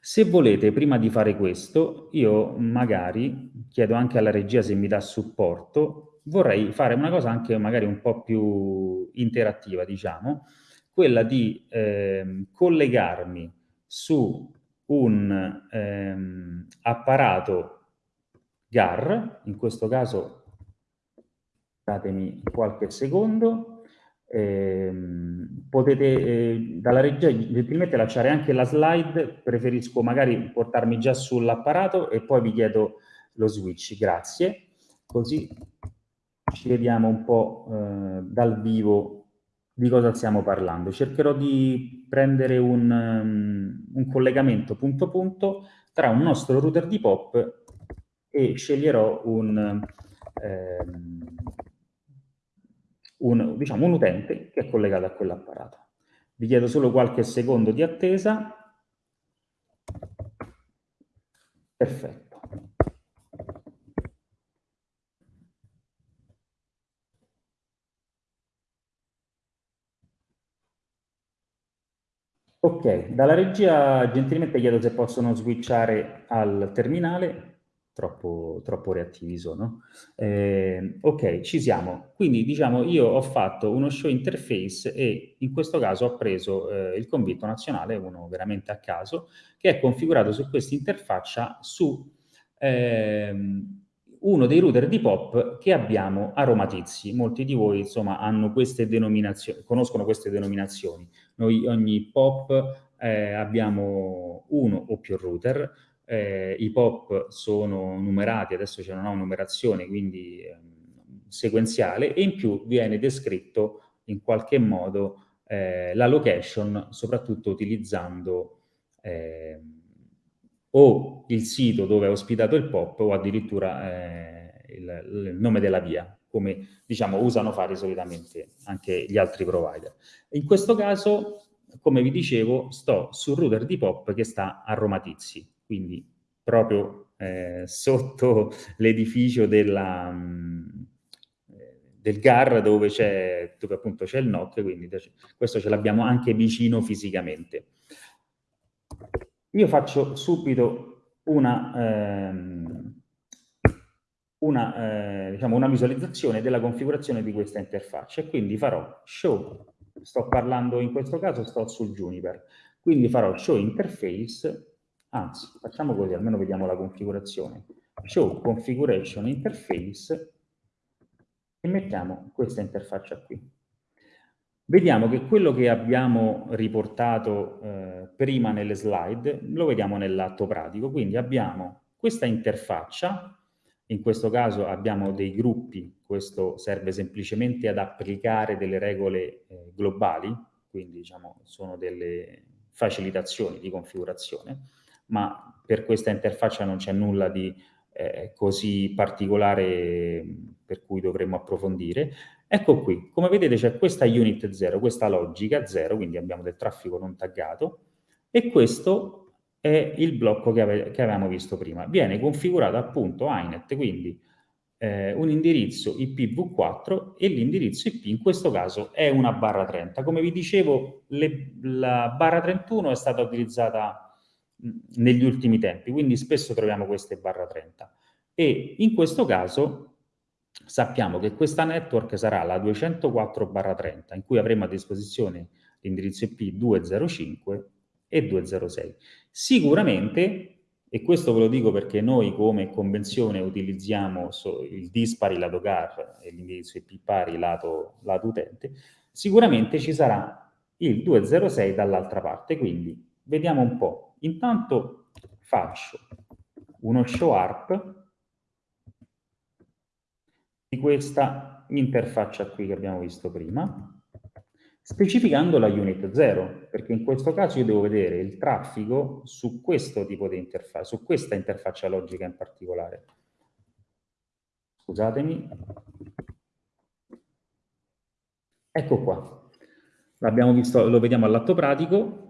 Se volete, prima di fare questo, io magari chiedo anche alla regia se mi dà supporto, vorrei fare una cosa anche magari un po' più interattiva, diciamo, quella di eh, collegarmi su un ehm, apparato GAR, in questo caso datemi qualche secondo, eh, potete eh, dalla regia gentilmente lasciare anche la slide, preferisco magari portarmi già sull'apparato e poi vi chiedo lo switch, grazie, così ci vediamo un po' eh, dal vivo di cosa stiamo parlando. Cercherò di prendere un, um, un collegamento punto punto tra un nostro router di POP e sceglierò un, ehm, un, diciamo, un utente che è collegato a quell'apparato. Vi chiedo solo qualche secondo di attesa. Perfetto. Ok, dalla regia gentilmente chiedo se possono switchare al terminale troppo, troppo reattivi sono. Eh, ok, ci siamo. Quindi diciamo io ho fatto uno show interface e in questo caso ho preso eh, il convitto nazionale, uno veramente a caso, che è configurato su questa interfaccia su ehm, uno dei router di POP che abbiamo a Roma. Molti di voi insomma hanno queste denominazioni, conoscono queste denominazioni. Noi ogni POP eh, abbiamo uno o più router, eh, i pop sono numerati, adesso c'è una numerazione, quindi eh, sequenziale, e in più viene descritto in qualche modo eh, la location, soprattutto utilizzando eh, o il sito dove è ospitato il pop o addirittura eh, il, il, nome della via, come diciamo usano fare solitamente anche gli altri provider. In questo caso, come vi dicevo, sto sul router di pop che sta a Roma Tizzi, quindi proprio eh, sotto l'edificio mm, del GAR dove, c'è, dove appunto c'è il NOC, quindi questo ce l'abbiamo anche vicino fisicamente. Io faccio subito una, ehm, una, eh, diciamo una visualizzazione della configurazione di questa interfaccia quindi farò show, sto parlando in questo caso, sto sul Juniper, quindi farò show interface Anzi, facciamo così, almeno vediamo la configurazione. Show configuration interface e mettiamo questa interfaccia qui. Vediamo che quello che abbiamo riportato eh, prima nelle slide lo vediamo nell'atto pratico, quindi abbiamo questa interfaccia, in questo caso abbiamo dei gruppi, questo serve semplicemente ad applicare delle regole eh, globali, quindi diciamo sono delle facilitazioni di configurazione, ma per questa interfaccia non c'è nulla di eh, così particolare per cui dovremmo approfondire. Ecco qui, come vedete c'è questa unit 0, questa logica 0, quindi abbiamo del traffico non taggato, e questo è il blocco che, ave che avevamo visto prima. Viene configurato appunto INET, quindi eh, un indirizzo IPv4 e l'indirizzo IP in questo caso è una barra 30. Come vi dicevo, le, la barra 31 è stata utilizzata negli ultimi tempi, quindi spesso troviamo queste barra 30. E in questo caso sappiamo che questa network sarà la 204 barra 30, in cui avremo a disposizione l'indirizzo IP 205 e 206. Sicuramente, e questo ve lo dico perché noi come convenzione utilizziamo il dispari lato GAR e l'indirizzo IP pari lato, lato utente, sicuramente ci sarà il 206 dall'altra parte, quindi vediamo un po'. Intanto faccio uno show arp di questa interfaccia qui che abbiamo visto prima, specificando la unit 0, perché in questo caso io devo vedere il traffico su questo tipo di interfaccia, su questa interfaccia logica in particolare. Scusatemi. Ecco qua. Lo vediamo all'atto pratico.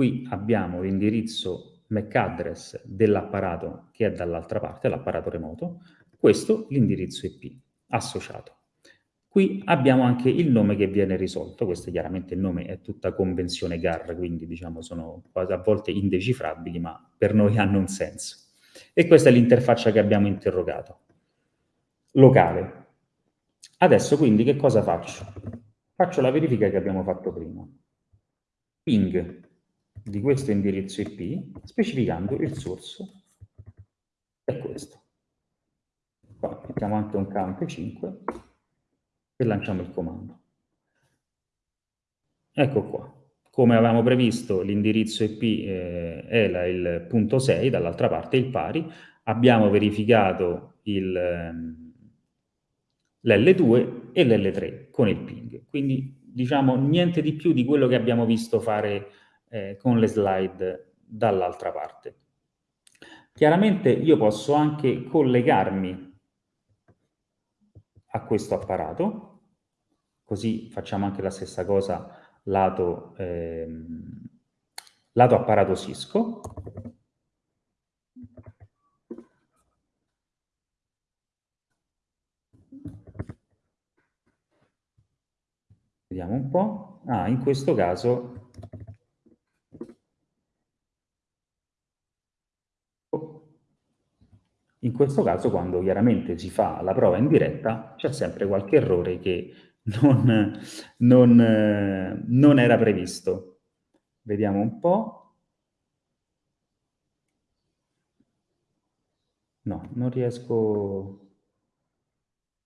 Qui abbiamo l'indirizzo MAC address dell'apparato che è dall'altra parte, l'apparato remoto. Questo l'indirizzo IP associato. Qui abbiamo anche il nome che viene risolto, questo chiaramente il nome è tutta convenzione GAR, quindi diciamo sono a volte indecifrabili, ma per noi hanno un senso. E questa è l'interfaccia che abbiamo interrogato. Locale. Adesso quindi che cosa faccio? Faccio la verifica che abbiamo fatto prima. Ping di questo indirizzo IP specificando il source è questo. Qua mettiamo anche un count 5 e lanciamo il comando. Ecco qua. Come avevamo previsto, l'indirizzo IP eh, la, il punto 6, dall'altra parte il pari. Abbiamo verificato ehm, l'L2 e l'L3 con il ping. Quindi, diciamo, niente di più di quello che abbiamo visto fare eh, con le slide dall'altra parte. Chiaramente io posso anche collegarmi a questo apparato, Così facciamo anche la stessa cosa lato, ehm, lato apparato Cisco. Vediamo un po'. Ah, in questo caso In questo caso, quando chiaramente si fa la prova in diretta, c'è sempre qualche errore che non, non, non era previsto. Vediamo un po'. No, non riesco...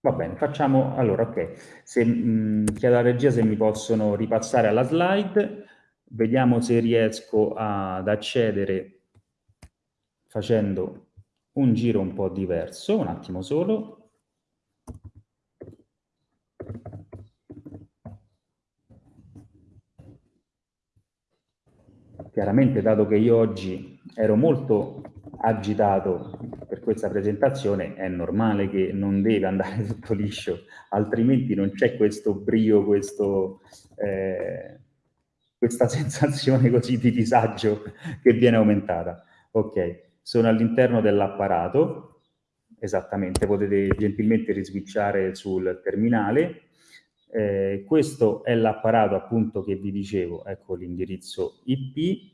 Va bene, facciamo... Allora, ok. Se, mh, chiedo alla regia se mi possono ripassare alla slide. Vediamo se riesco ad accedere facendo un giro un po' diverso. Un attimo solo. Chiaramente, dato che io oggi ero molto agitato per questa presentazione, è normale che non deve andare tutto liscio, altrimenti non c'è questo brio, questo, eh, questa sensazione così di disagio che viene aumentata. Ok, sono all'interno dell'apparato, esattamente, potete gentilmente riswitchare sul terminale, eh, questo è l'apparato appunto che vi dicevo, ecco l'indirizzo IP.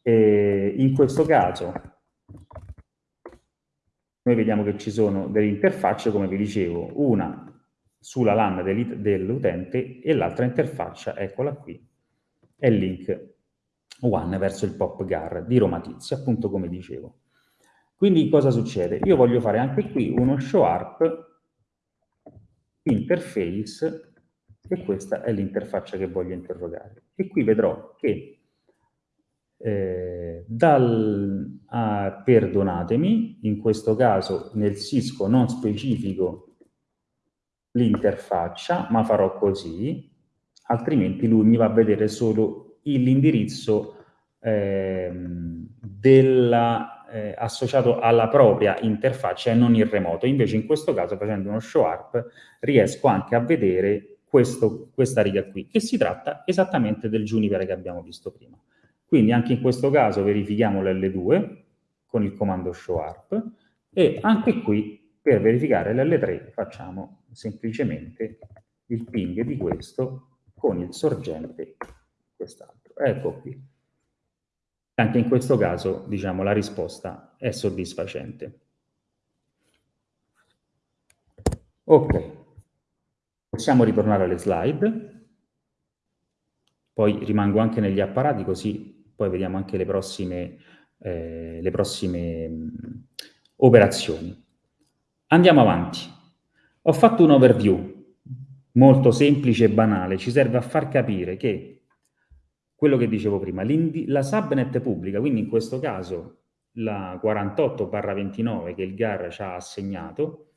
Eh, in questo caso noi vediamo che ci sono delle interfacce, come vi dicevo, una sulla LAN dell'utente e l'altra interfaccia, eccola qui, è link one verso il pop GAR di Roma Tizia, appunto come dicevo. Quindi cosa succede? Io voglio fare anche qui uno show arp interface e questa è l'interfaccia che voglio interrogare. E qui vedrò che eh, dal, a, perdonatemi, in questo caso nel Cisco non specifico l'interfaccia, ma farò così, altrimenti lui mi va a vedere solo l'indirizzo eh, eh, associato alla propria interfaccia e non il remoto. Invece in questo caso facendo uno show up riesco anche a vedere questo, questa riga qui, che si tratta esattamente del Juniper che abbiamo visto prima. Quindi anche in questo caso verifichiamo l'L2 con il comando show up e anche qui per verificare l'L3 facciamo semplicemente il ping di questo con il sorgente quest'altro. Ecco qui. Anche in questo caso, diciamo, la risposta è soddisfacente. Ok, possiamo ritornare alle slide, poi rimango anche negli apparati così poi vediamo anche le prossime, eh, le prossime mh, operazioni. Andiamo avanti. Ho fatto un overview molto semplice e banale, ci serve a far capire che quello che dicevo prima, la subnet pubblica, quindi in questo caso la 48-29 che il GAR ci ha assegnato,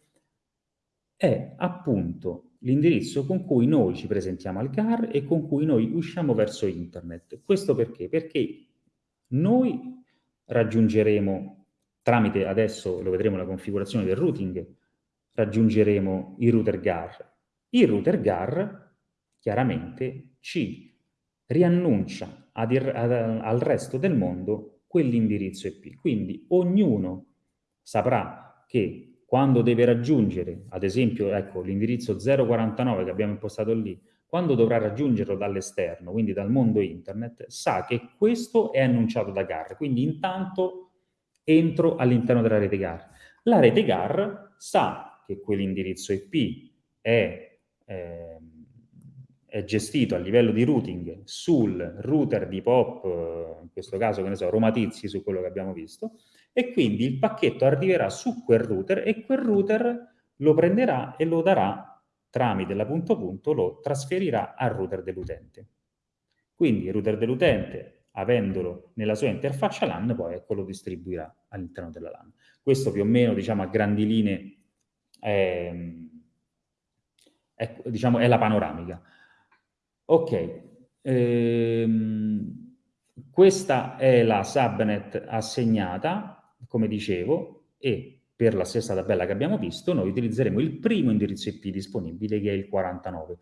è appunto l'indirizzo con cui noi ci presentiamo al GAR e con cui noi usciamo verso internet. Questo perché? Perché noi raggiungeremo, tramite adesso lo vedremo la configurazione del routing, raggiungeremo il router GAR. Il router GAR chiaramente ci riannuncia ad, ad, al resto del mondo quell'indirizzo IP. Quindi ognuno saprà che quando deve raggiungere, ad esempio, ecco, l'indirizzo 049 che abbiamo impostato lì, quando dovrà raggiungerlo dall'esterno, quindi dal mondo internet, sa che questo è annunciato da GAR. Quindi intanto entro all'interno della rete GAR. La rete GAR sa che quell'indirizzo IP è... Eh, gestito a livello di routing sul router di POP, in questo caso, che ne so, Roma Tizzi, su quello che abbiamo visto, e quindi il pacchetto arriverà su quel router e quel router lo prenderà e lo darà tramite la punto punto, lo trasferirà al router dell'utente. Quindi il router dell'utente, avendolo nella sua interfaccia LAN, poi ecco, lo distribuirà all'interno della LAN. Questo più o meno, diciamo, a grandi linee è, è, diciamo, è la panoramica. Ok, ehm, questa è la subnet assegnata, come dicevo, e per la stessa tabella che abbiamo visto, noi utilizzeremo il primo indirizzo IP disponibile, che è il 49.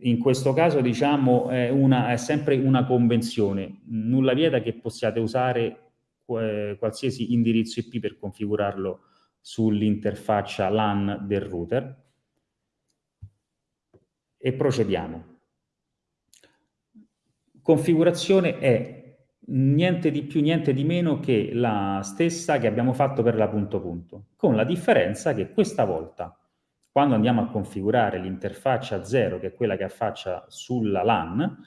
In questo caso, diciamo, è, una, è sempre una convenzione. Nulla vieta che possiate usare eh, qualsiasi indirizzo IP per configurarlo sull'interfaccia LAN del router. E procediamo configurazione è niente di più, niente di meno che la stessa che abbiamo fatto per la punto punto, con la differenza che questa volta, quando andiamo a configurare l'interfaccia 0, che è quella che affaccia sulla LAN,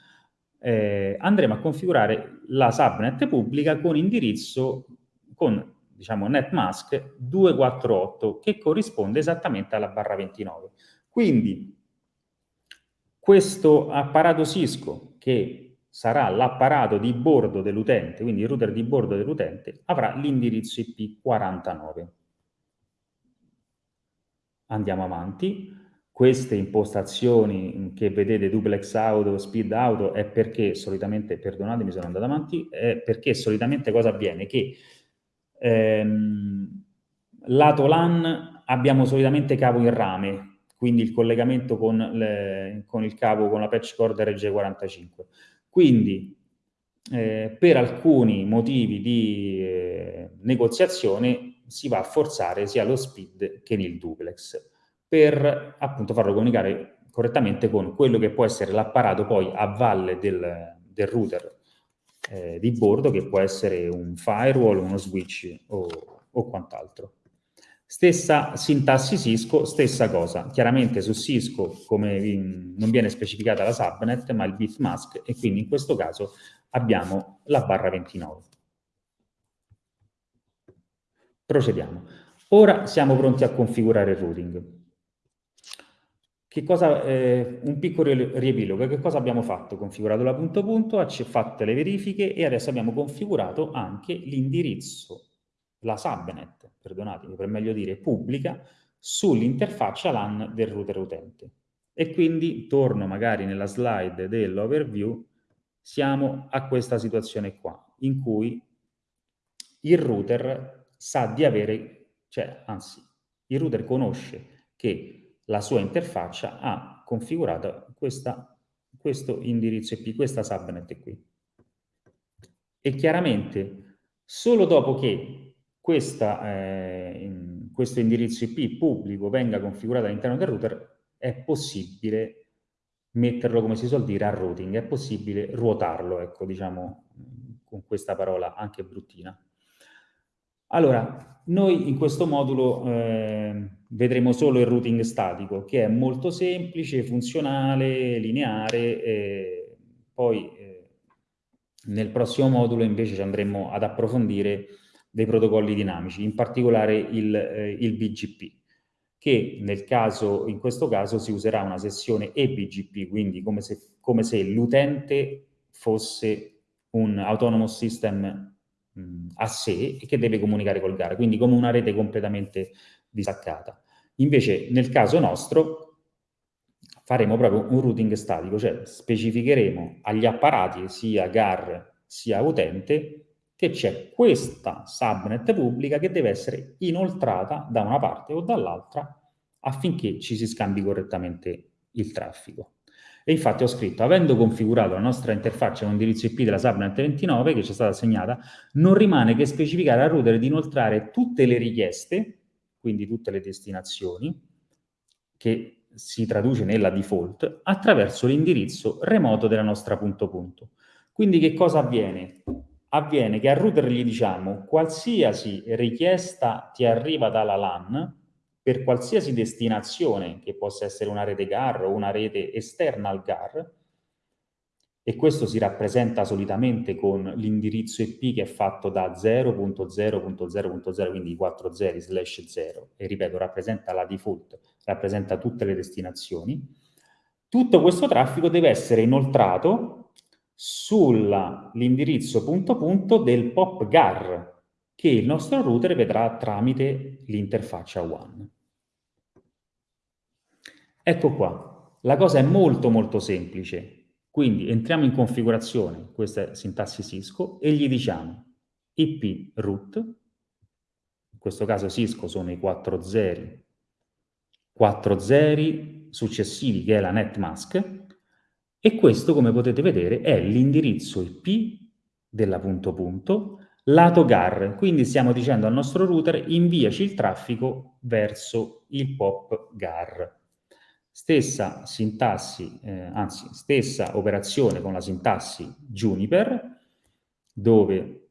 eh, andremo a configurare la subnet pubblica con indirizzo, con diciamo netmask 248, che corrisponde esattamente alla barra 29. Quindi questo apparato Cisco che sarà l'apparato di bordo dell'utente, quindi il router di bordo dell'utente, avrà l'indirizzo IP 49. Andiamo avanti. Queste impostazioni che vedete duplex auto, speed auto, è perché solitamente, perdonatemi sono andato avanti, è perché solitamente cosa avviene? Che ehm, lato LAN abbiamo solitamente cavo in rame, quindi il collegamento con, le, con il cavo, con la patch cord RG45. Quindi eh, per alcuni motivi di eh, negoziazione si va a forzare sia lo speed che il duplex per appunto farlo comunicare correttamente con quello che può essere l'apparato poi a valle del, del router eh, di bordo che può essere un firewall, uno switch o, o quant'altro. Stessa sintassi Cisco, stessa cosa. Chiaramente su Cisco come non viene specificata la subnet, ma il bitmask, e quindi in questo caso abbiamo la barra 29. Procediamo. Ora siamo pronti a configurare il routing. Che cosa, eh, un piccolo riepilogo, che cosa abbiamo fatto? Configurato la punto punto, fatto le verifiche e adesso abbiamo configurato anche l'indirizzo la subnet, perdonatemi, per meglio dire pubblica, sull'interfaccia LAN del router utente. E quindi, torno magari nella slide dell'overview, siamo a questa situazione qua, in cui il router sa di avere, cioè, anzi, il router conosce che la sua interfaccia ha configurato questa, questo indirizzo IP, questa subnet qui. E chiaramente, solo dopo che questa, eh, questo indirizzo IP pubblico venga configurato all'interno del router, è possibile metterlo, come si suol dire, a routing, è possibile ruotarlo, ecco, diciamo, con questa parola anche bruttina. Allora, noi in questo modulo eh, vedremo solo il routing statico, che è molto semplice, funzionale, lineare, e poi eh, nel prossimo modulo invece ci andremo ad approfondire dei protocolli dinamici, in particolare il, eh, il BGP. che nel caso, in questo caso si userà una sessione eBGP, quindi come se, se l'utente fosse un autonomous system mh, a sé e che deve comunicare col GAR, quindi come una rete completamente distaccata. Invece nel caso nostro faremo proprio un routing statico, cioè specificheremo agli apparati sia GAR sia utente che c'è questa subnet pubblica che deve essere inoltrata da una parte o dall'altra affinché ci si scambi correttamente il traffico. E infatti ho scritto, avendo configurato la nostra interfaccia con indirizzo IP della subnet 29 che ci è stata assegnata, non rimane che specificare al router di inoltrare tutte le richieste, quindi tutte le destinazioni, che si traduce nella default attraverso l'indirizzo remoto della nostra punto punto. Quindi che cosa avviene? Avviene che al router gli diciamo qualsiasi richiesta ti arriva dalla LAN per qualsiasi destinazione, che possa essere una rete GAR o una rete esterna al GAR, e questo si rappresenta solitamente con l'indirizzo IP che è fatto da 0.0.0.0, quindi i 4 zeri slash 0, e ripeto, rappresenta la default, rappresenta tutte le destinazioni. Tutto questo traffico deve essere inoltrato sull'indirizzo punto punto del POP GAR, che il nostro router vedrà tramite l'interfaccia WAN. Ecco qua, la cosa è molto molto semplice. Quindi entriamo in configurazione, questa è sintassi Cisco, e gli diciamo IP root, in questo caso Cisco sono i 4 zeri, 4 zeri successivi che è la netmask, e questo come potete vedere è l'indirizzo IP della punto punto lato GAR, quindi stiamo dicendo al nostro router inviaci il traffico verso il POP GAR. Stessa sintassi, eh, anzi, stessa operazione con la sintassi Juniper, dove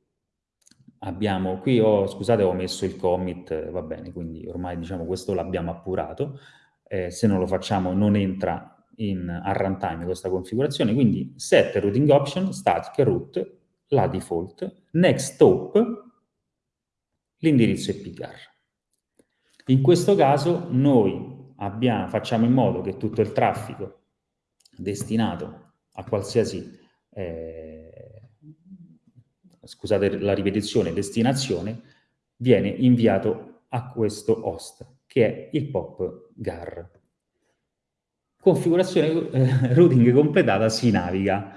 abbiamo, qui ho, scusate, ho messo il commit, va bene, quindi ormai diciamo questo l'abbiamo appurato, eh, se non lo facciamo non entra in, a runtime questa configurazione, quindi set routing option, static root, la default, next stop, l'indirizzo EPGAR. In questo caso noi abbiamo, facciamo in modo che tutto il traffico destinato a qualsiasi, eh, scusate la ripetizione, destinazione, viene inviato a questo host, che è il POP GAR. Configurazione eh, routing completata si naviga.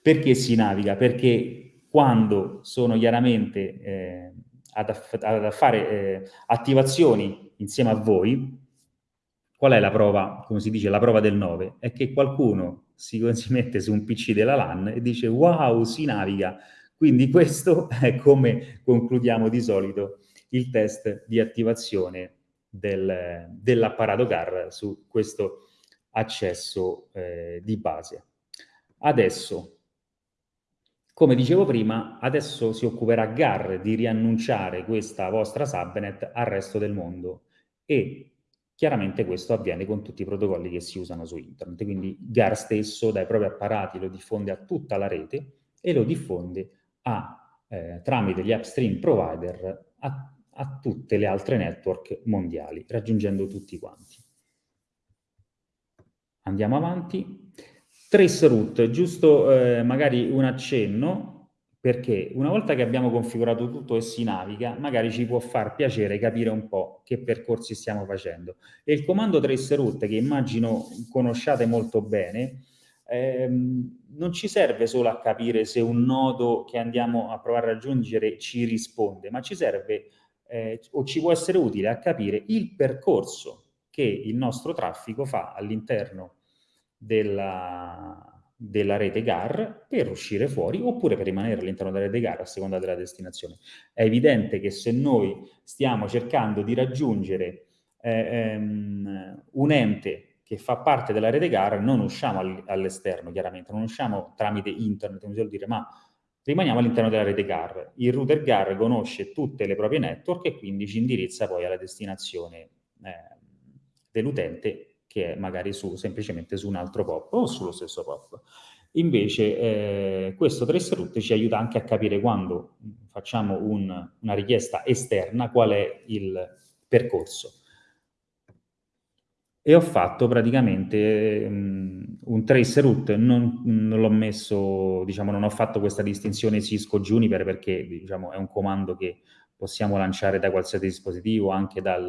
Perché si naviga? Perché quando sono chiaramente eh, ad, ad, fare eh, attivazioni insieme a voi, Qual è la prova, come si dice, la prova del 9? È che qualcuno si, si mette su un PC della LAN e dice wow, si naviga. Quindi questo è come concludiamo di solito il test di attivazione del, dell'apparato GAR su questo accesso eh, di base. Adesso, come dicevo prima, adesso si occuperà GAR di riannunciare questa vostra subnet al resto del mondo e Chiaramente questo avviene con tutti i protocolli che si usano su internet, quindi GAR stesso dai propri apparati lo diffonde a tutta la rete e lo diffonde a, eh, tramite gli upstream provider a, a tutte le altre network mondiali, raggiungendo tutti quanti. Andiamo avanti. Traceroute, giusto eh, magari un accenno, perché una volta che abbiamo configurato tutto e si naviga, magari ci può far piacere capire un po' che percorsi stiamo facendo. E il comando traceroute, che immagino conosciate molto bene, ehm, non ci serve solo a capire se un nodo che andiamo a provare a raggiungere ci risponde, ma ci serve eh, o ci può essere utile a capire il percorso che il nostro traffico fa all'interno della, della rete GAR per uscire fuori oppure per rimanere all'interno della rete GAR a seconda della destinazione. È evidente che se noi stiamo cercando di raggiungere eh, um, un ente che fa parte della rete GAR, non usciamo all'esterno chiaramente, non usciamo tramite internet, come si dire, ma rimaniamo all'interno della rete GAR. Il router GAR conosce tutte le proprie network e quindi ci indirizza poi alla destinazione eh, dell'utente che è magari su, semplicemente su un altro POP o sullo stesso POP. Invece eh, questo traceroute ci aiuta anche a capire quando facciamo un, una richiesta esterna qual è il percorso. e ho fatto praticamente um, un trace root, non, non l'ho messo, diciamo, non ho fatto questa distinzione Cisco Juniper perché diciamo, è un comando che possiamo lanciare da qualsiasi dispositivo, anche dal,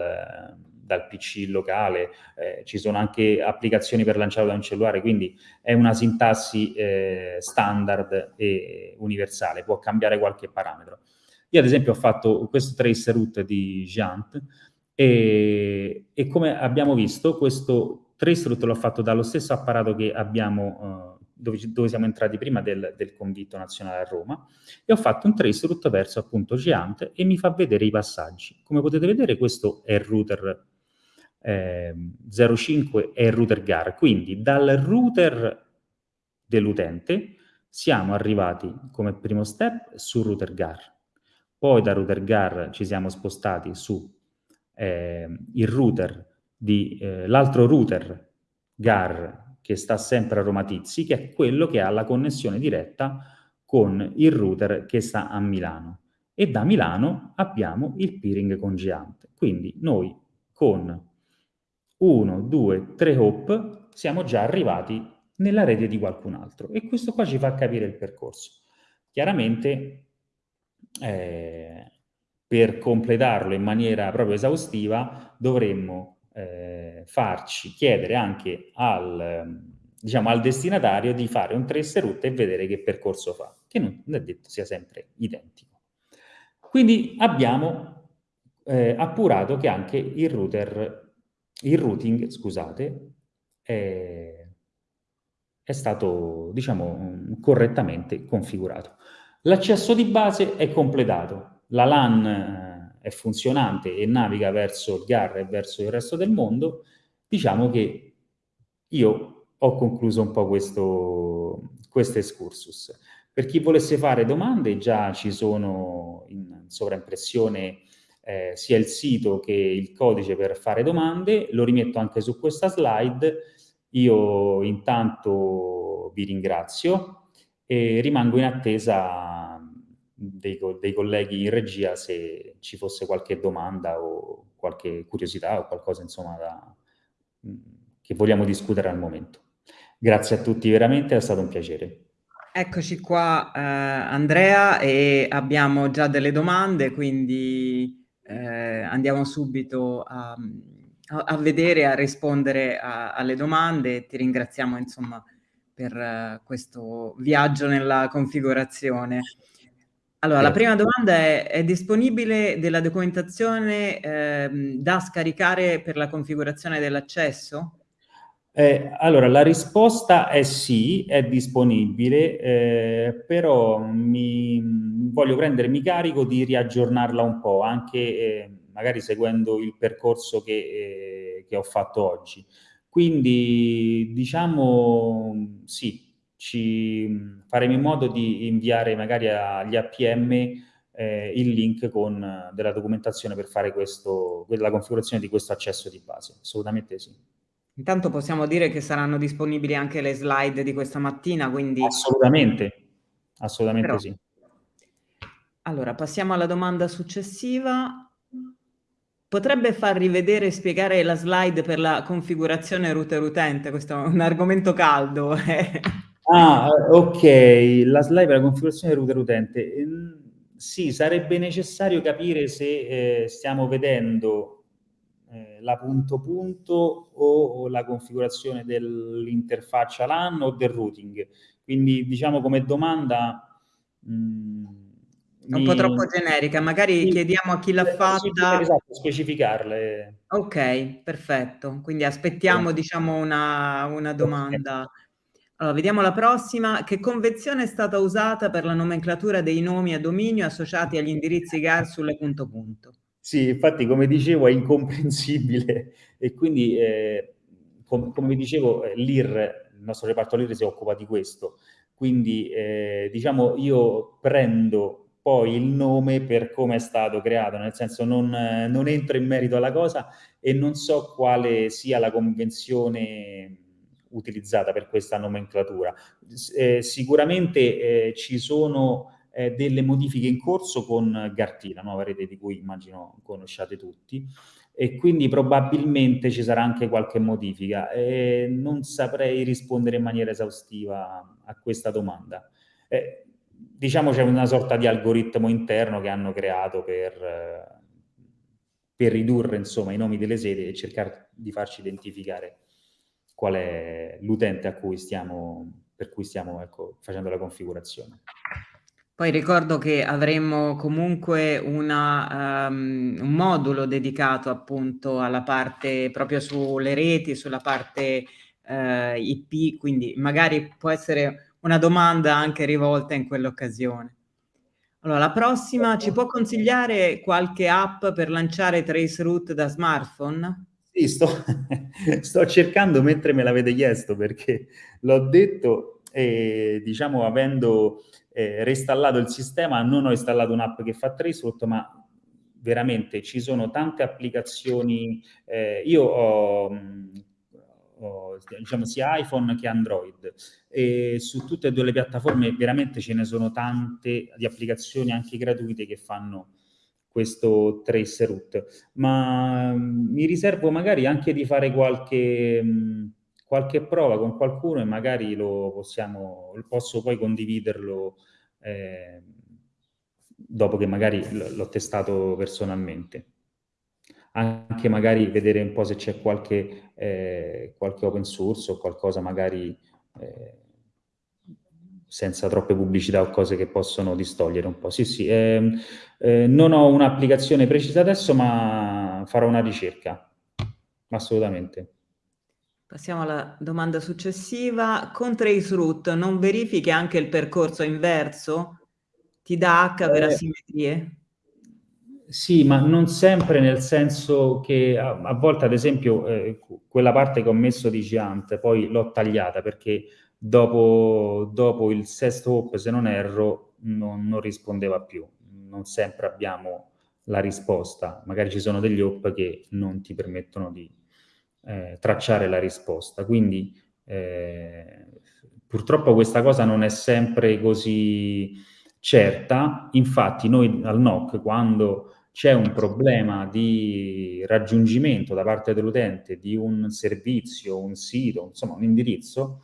dal PC locale, eh, ci sono anche applicazioni per lanciarlo da un cellulare, quindi è una sintassi eh, standard e universale, può cambiare qualche parametro. Io ad esempio ho fatto questo trace root di Giant, e, e, come abbiamo visto, questo traceroute l'ho fatto dallo stesso apparato che abbiamo, uh, dove, dove, siamo entrati prima del, del, convitto nazionale a Roma, e ho fatto un traceroute verso appunto Geant e mi fa vedere i passaggi. Come potete vedere questo è il router eh, 05 è il router GAR, quindi dal router dell'utente siamo arrivati come primo step sul router GAR. Poi da router GAR ci siamo spostati su eh, il router di eh, l'altro router GAR che sta sempre a Roma Tizzi, che è quello che ha la connessione diretta con il router che sta a Milano. E da Milano abbiamo il peering con Geant. Quindi noi con 1, 2, 3 hop siamo già arrivati nella rete di qualcun altro. E questo qua ci fa capire il percorso. Chiaramente eh, per completarlo in maniera proprio esaustiva dovremmo eh, farci chiedere anche al, diciamo, al destinatario di fare un trace route e vedere che percorso fa, che non è detto sia sempre identico. Quindi abbiamo eh, appurato che anche il router, il routing, scusate, è, è stato, diciamo, correttamente configurato. L'accesso di base è completato, la LAN eh, è funzionante e naviga verso il GAR e verso il resto del mondo, diciamo che io ho concluso un po' questo, questo excursus. Per chi volesse fare domande, già ci sono in sovraimpressione eh, sia il sito che il codice per fare domande, lo rimetto anche su questa slide. Io intanto vi ringrazio e rimango in attesa dei, dei, colleghi in regia se ci fosse qualche domanda o qualche curiosità o qualcosa insomma da, mm, che vogliamo discutere al momento. Grazie a tutti veramente, è stato un piacere.
Eccoci qua eh, Andrea e abbiamo già delle domande, quindi eh, andiamo subito a, a, vedere, a rispondere a, alle domande. Ti ringraziamo insomma per uh, questo viaggio nella configurazione. Allora, la prima domanda è, è disponibile della documentazione eh, da scaricare per la configurazione dell'accesso?
Eh, allora, la risposta è sì, è disponibile, eh, però mi, voglio prendermi carico di riaggiornarla un po', anche eh, magari seguendo il percorso che, eh, che ho fatto oggi. Quindi, diciamo, sì, ci faremo in modo di inviare magari agli APM eh, il link con della documentazione per fare questo, la configurazione di questo accesso di base. Assolutamente sì.
Intanto possiamo dire che saranno disponibili anche le slide di questa mattina, quindi...
Assolutamente, assolutamente Però... sì.
Allora, passiamo alla domanda successiva. Potrebbe far rivedere e spiegare la slide per la configurazione router utente? Questo è un argomento caldo. Eh.
Ah, ok, la slide per la configurazione router utente. Ehm, sì, sarebbe necessario capire se eh, stiamo vedendo eh, la punto punto o, o la configurazione dell'interfaccia LAN o del routing. Quindi, diciamo come domanda...
Mh, mm, un mi... po' troppo generica, magari sì, chiediamo a chi l'ha fatta.
Esatto, specificarle.
Ok, perfetto. Quindi aspettiamo, sì. diciamo, una, una domanda. Allora, vediamo la prossima. Che convenzione è stata usata per la nomenclatura dei nomi a dominio associati agli indirizzi GAR sulle punto punto?
Sì, infatti, come dicevo, è incomprensibile e quindi, eh, com come dicevo, eh, l'IR, il nostro reparto LIR si occupa di questo. Quindi, eh, diciamo, io prendo poi il nome per come è stato creato, nel senso non, non entro in merito alla cosa e non so quale sia la convenzione utilizzata per questa nomenclatura. Eh, sicuramente eh, ci sono eh, delle modifiche in corso con Gartina, nuova rete di cui immagino conosciate tutti, e quindi probabilmente ci sarà anche qualche modifica. E non saprei rispondere in maniera esaustiva a questa domanda. Eh, diciamo c'è una sorta di algoritmo interno che hanno creato per, per ridurre insomma, i nomi delle sedi e cercare di farci identificare qual è l'utente per cui stiamo ecco, facendo la configurazione.
Poi ricordo che avremmo comunque una, um, un modulo dedicato appunto alla parte proprio sulle reti, sulla parte uh, IP, quindi magari può essere una domanda anche rivolta in quell'occasione. Allora, la prossima, ci può consigliare qualche app per lanciare Traceroute da smartphone?
Sì, sto, sto cercando mentre me l'avete chiesto perché l'ho detto e diciamo avendo eh, reinstallato il sistema, non ho installato un'app che fa traceroute, ma veramente ci sono tante applicazioni. Eh, io ho, ho, diciamo, sia iPhone che Android e su tutte e due le piattaforme veramente ce ne sono tante di applicazioni anche gratuite che fanno questo trace route, ma mi riservo magari anche di fare qualche, qualche prova con qualcuno e magari lo possiamo, posso poi condividerlo eh, dopo che magari l'ho testato personalmente. Anche magari vedere un po' se c'è qualche, eh, qualche open source o qualcosa magari eh, senza troppe pubblicità o cose che possono distogliere un po'. Sì, sì, eh, eh, non ho un'applicazione precisa adesso, ma farò una ricerca, assolutamente.
Passiamo alla domanda successiva. Con Traceroute non verifichi anche il percorso inverso? Ti dà H per eh, asimmetrie?
Sì, ma non sempre nel senso che a, a volte, ad esempio, eh, quella parte che ho messo di Giant, poi l'ho tagliata perché dopo, dopo, il sesto hop, se non erro, non, non rispondeva più. Non sempre abbiamo la risposta. Magari ci sono degli hop che non ti permettono di eh, tracciare la risposta. Quindi eh, purtroppo questa cosa non è sempre così certa, infatti noi al NOC quando c'è un problema di raggiungimento da parte dell'utente di un servizio, un sito, insomma un indirizzo,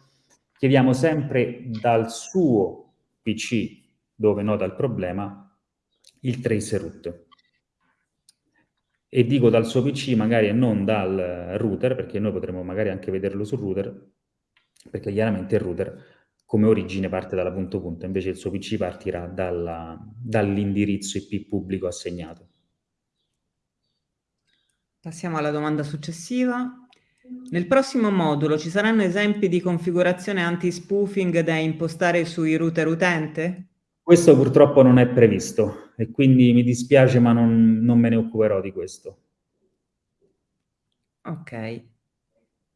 chiediamo sempre dal suo PC dove nota il problema il trace route e dico dal suo PC magari e non dal router, perché noi potremmo magari anche vederlo sul router, perché chiaramente il router come origine parte dalla punto punto, invece il suo PC partirà dall'indirizzo IP pubblico assegnato.
Passiamo alla domanda successiva. Nel prossimo modulo ci saranno esempi di configurazione anti-spoofing da impostare sui router utente?
Questo purtroppo non è previsto e quindi mi dispiace ma non, non me ne occuperò di questo.
Ok.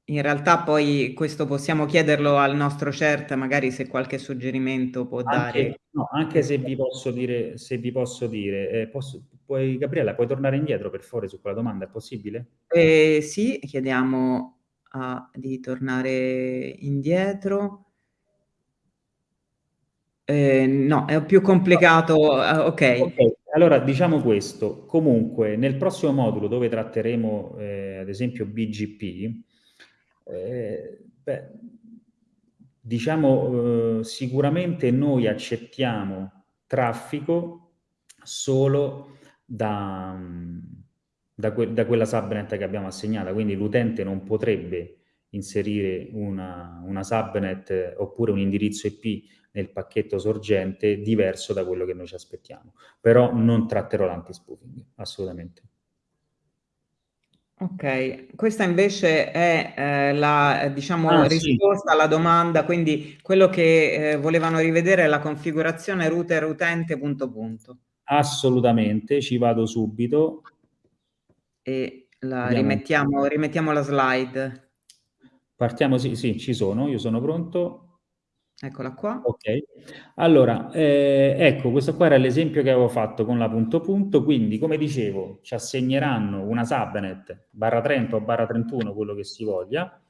In realtà poi questo possiamo chiederlo al nostro CERT, magari se qualche suggerimento può
anche,
dare.
No, anche se vi posso dire, se vi posso dire eh, posso, puoi, Gabriella, puoi tornare indietro per favore su quella domanda, è possibile?
Eh, sì, chiediamo a, di tornare indietro. Eh, no, è più complicato, uh, okay.
ok. Allora, diciamo questo, comunque nel prossimo modulo dove tratteremo eh, ad esempio BGP, eh, beh, diciamo eh, sicuramente noi accettiamo traffico solo da, da, que da quella subnet che abbiamo assegnata, quindi l'utente non potrebbe inserire una, una subnet oppure un indirizzo IP nel pacchetto sorgente diverso da quello che noi ci aspettiamo. Però non tratterò l'anti-spoofing, assolutamente.
Ok, questa invece è eh, la diciamo, ah, risposta sì. alla domanda, quindi quello che eh, volevano rivedere è la configurazione router utente punto punto.
Assolutamente, ci vado subito.
E la rimettiamo, rimettiamo la slide.
Partiamo, sì, sì, ci sono, io sono pronto.
Eccola qua.
Ok. Allora, eh, ecco, questo qua era l'esempio che avevo fatto con la punto punto, quindi come dicevo ci assegneranno una subnet barra 30 o barra 31, quello che si voglia,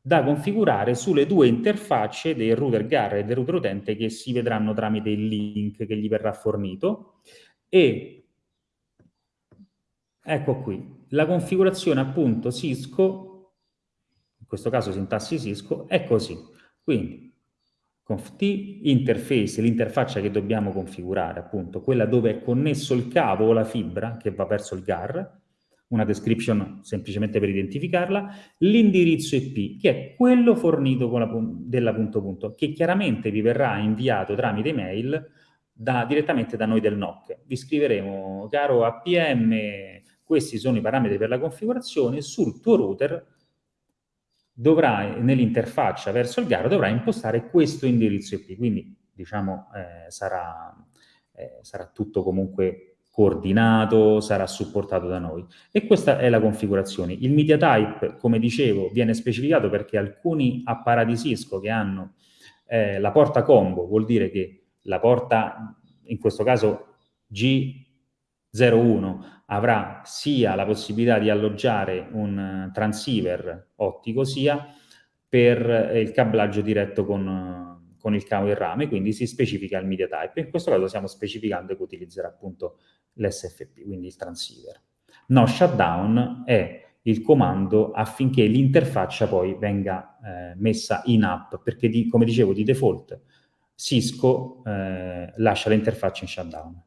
da configurare sulle due interfacce del router GAR e del router utente che si vedranno tramite il link che gli verrà fornito e Ecco qui, la configurazione appunto Cisco, in questo caso sintassi Cisco, è così. Quindi conft interface, l'interfaccia che dobbiamo configurare, appunto, quella dove è connesso il cavo o la fibra che va verso il GAR, una description semplicemente per identificarla, l'indirizzo IP, che è quello fornito con la, della punto punto, che chiaramente vi verrà inviato tramite email da, direttamente da noi del NOC. Vi scriveremo, caro APM, questi sono i parametri per la configurazione, sul tuo router dovrai, nell'interfaccia verso il GAR, dovrai impostare questo indirizzo IP, quindi diciamo eh, sarà, eh, sarà tutto comunque coordinato, sarà supportato da noi. E questa è la configurazione. Il media type, come dicevo, viene specificato perché alcuni apparati Cisco che hanno eh, la porta combo, vuol dire che la porta, in questo caso G01, avrà sia la possibilità di alloggiare un eh, transceiver ottico, sia per eh, il cablaggio diretto con, eh, con il cavo in rame, quindi si specifica il media type. In questo caso stiamo specificando che utilizzerà appunto l'SFP, quindi il transceiver. No shutdown è il comando affinché l'interfaccia poi venga eh, messa in app, perché di, come dicevo di default Cisco eh, lascia l'interfaccia in shutdown.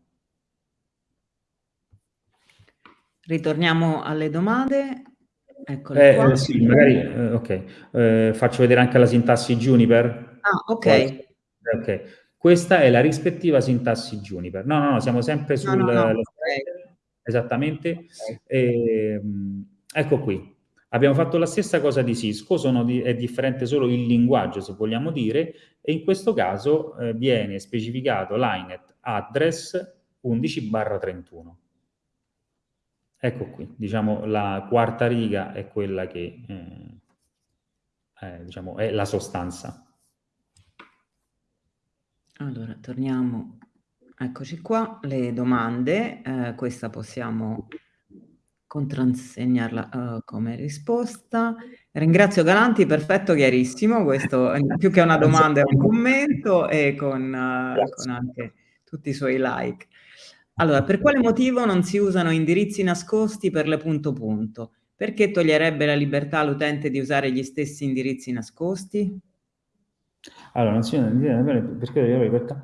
Ritorniamo alle domande. Eccole eh,
qua. Sì, magari, eh, ok. Eh, faccio vedere anche la sintassi Juniper.
Ah, ok.
Ok. Questa è la rispettiva sintassi Juniper. No, no, no, siamo sempre sul... No, no, no. Okay. Esattamente. Okay. E, ehm, ecco qui. Abbiamo fatto la stessa cosa di Cisco, di, è differente solo il linguaggio, se vogliamo dire, e in questo caso eh, viene specificato l'INET address 11 31. Ecco qui, diciamo la quarta riga è quella che eh, è, diciamo, è la sostanza.
Allora, torniamo, eccoci qua, le domande, eh, questa possiamo contrassegnarla uh, come risposta. Ringrazio Galanti, perfetto, chiarissimo, questo più che una domanda è un commento e con, uh, con anche tutti i suoi like. Allora, per quale motivo non si usano indirizzi nascosti per le punto punto? Perché toglierebbe la libertà all'utente di usare gli stessi indirizzi nascosti?
Allora, non si perché togliere la libertà?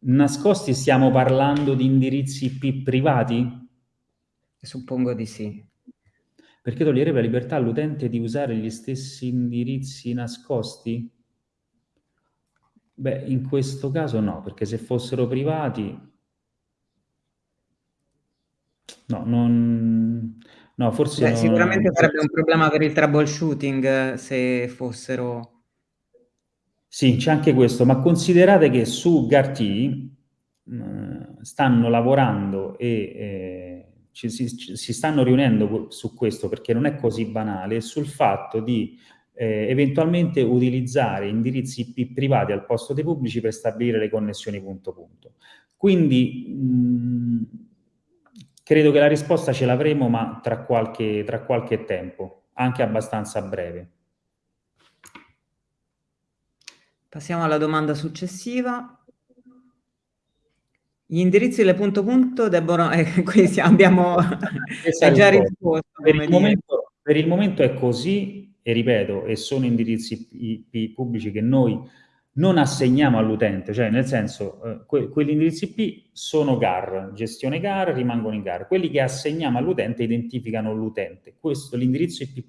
Nascosti stiamo parlando di indirizzi IP privati?
Suppongo di sì.
Perché toglierebbe la libertà all'utente di usare gli stessi indirizzi nascosti? Beh, in questo caso no, perché se fossero privati No, non... no forse...
Beh, sicuramente sarebbe un problema per il troubleshooting se fossero...
Sì, c'è anche questo, ma considerate che su GART mh, stanno lavorando e eh, ci, si, si, stanno riunendo su questo perché non è così banale, sul fatto di eh, eventualmente utilizzare indirizzi IP privati al posto dei pubblici per stabilire le connessioni punto punto. Quindi mh, Credo che la risposta ce l'avremo, ma tra qualche, tra qualche tempo, anche abbastanza breve.
Passiamo alla domanda successiva. Gli indirizzi le punto punto debbono... Eh, qui abbiamo già risposto.
Per il, momento, per il, momento, è così, e ripeto, e sono indirizzi pubblici che noi non assegniamo all'utente, cioè nel senso eh, que quegli indirizzi IP sono GAR, gestione GAR, rimangono in GAR. Quelli che assegniamo all'utente identificano l'utente. Questo, l'indirizzo IP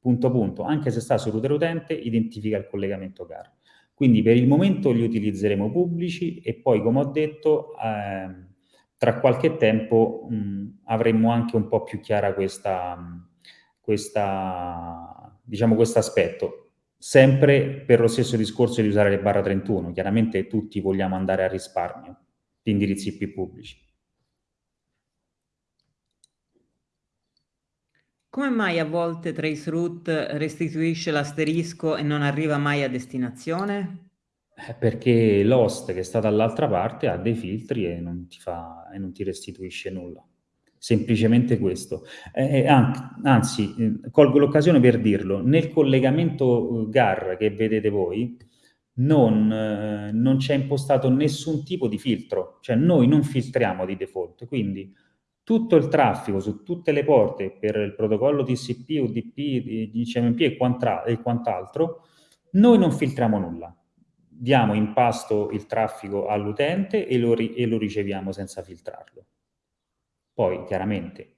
punto punto, anche se sta sul router utente, identifica il collegamento GAR. Quindi per il momento li utilizzeremo pubblici e poi, come ho detto, eh, tra qualche tempo mh, avremo anche un po' più chiara questa, questa diciamo, questo aspetto sempre per lo stesso discorso di usare le barra 31. Chiaramente tutti vogliamo andare a risparmio di indirizzi IP pubblici.
Come mai a volte Traceroute restituisce l'asterisco e non arriva mai a destinazione?
Eh, perché l'host che sta dall'altra parte ha dei filtri e non ti, fa, e non ti restituisce nulla semplicemente questo. Eh, anzi, eh, colgo l'occasione per dirlo, nel collegamento eh, GAR che vedete voi non, eh, non c'è impostato nessun tipo di filtro, cioè noi non filtriamo di default, quindi tutto il traffico su tutte le porte per il protocollo TCP, UDP, DCMP e, e quant'altro, noi non filtriamo nulla. Diamo in pasto il traffico all'utente e, e lo riceviamo senza filtrarlo. Poi, chiaramente,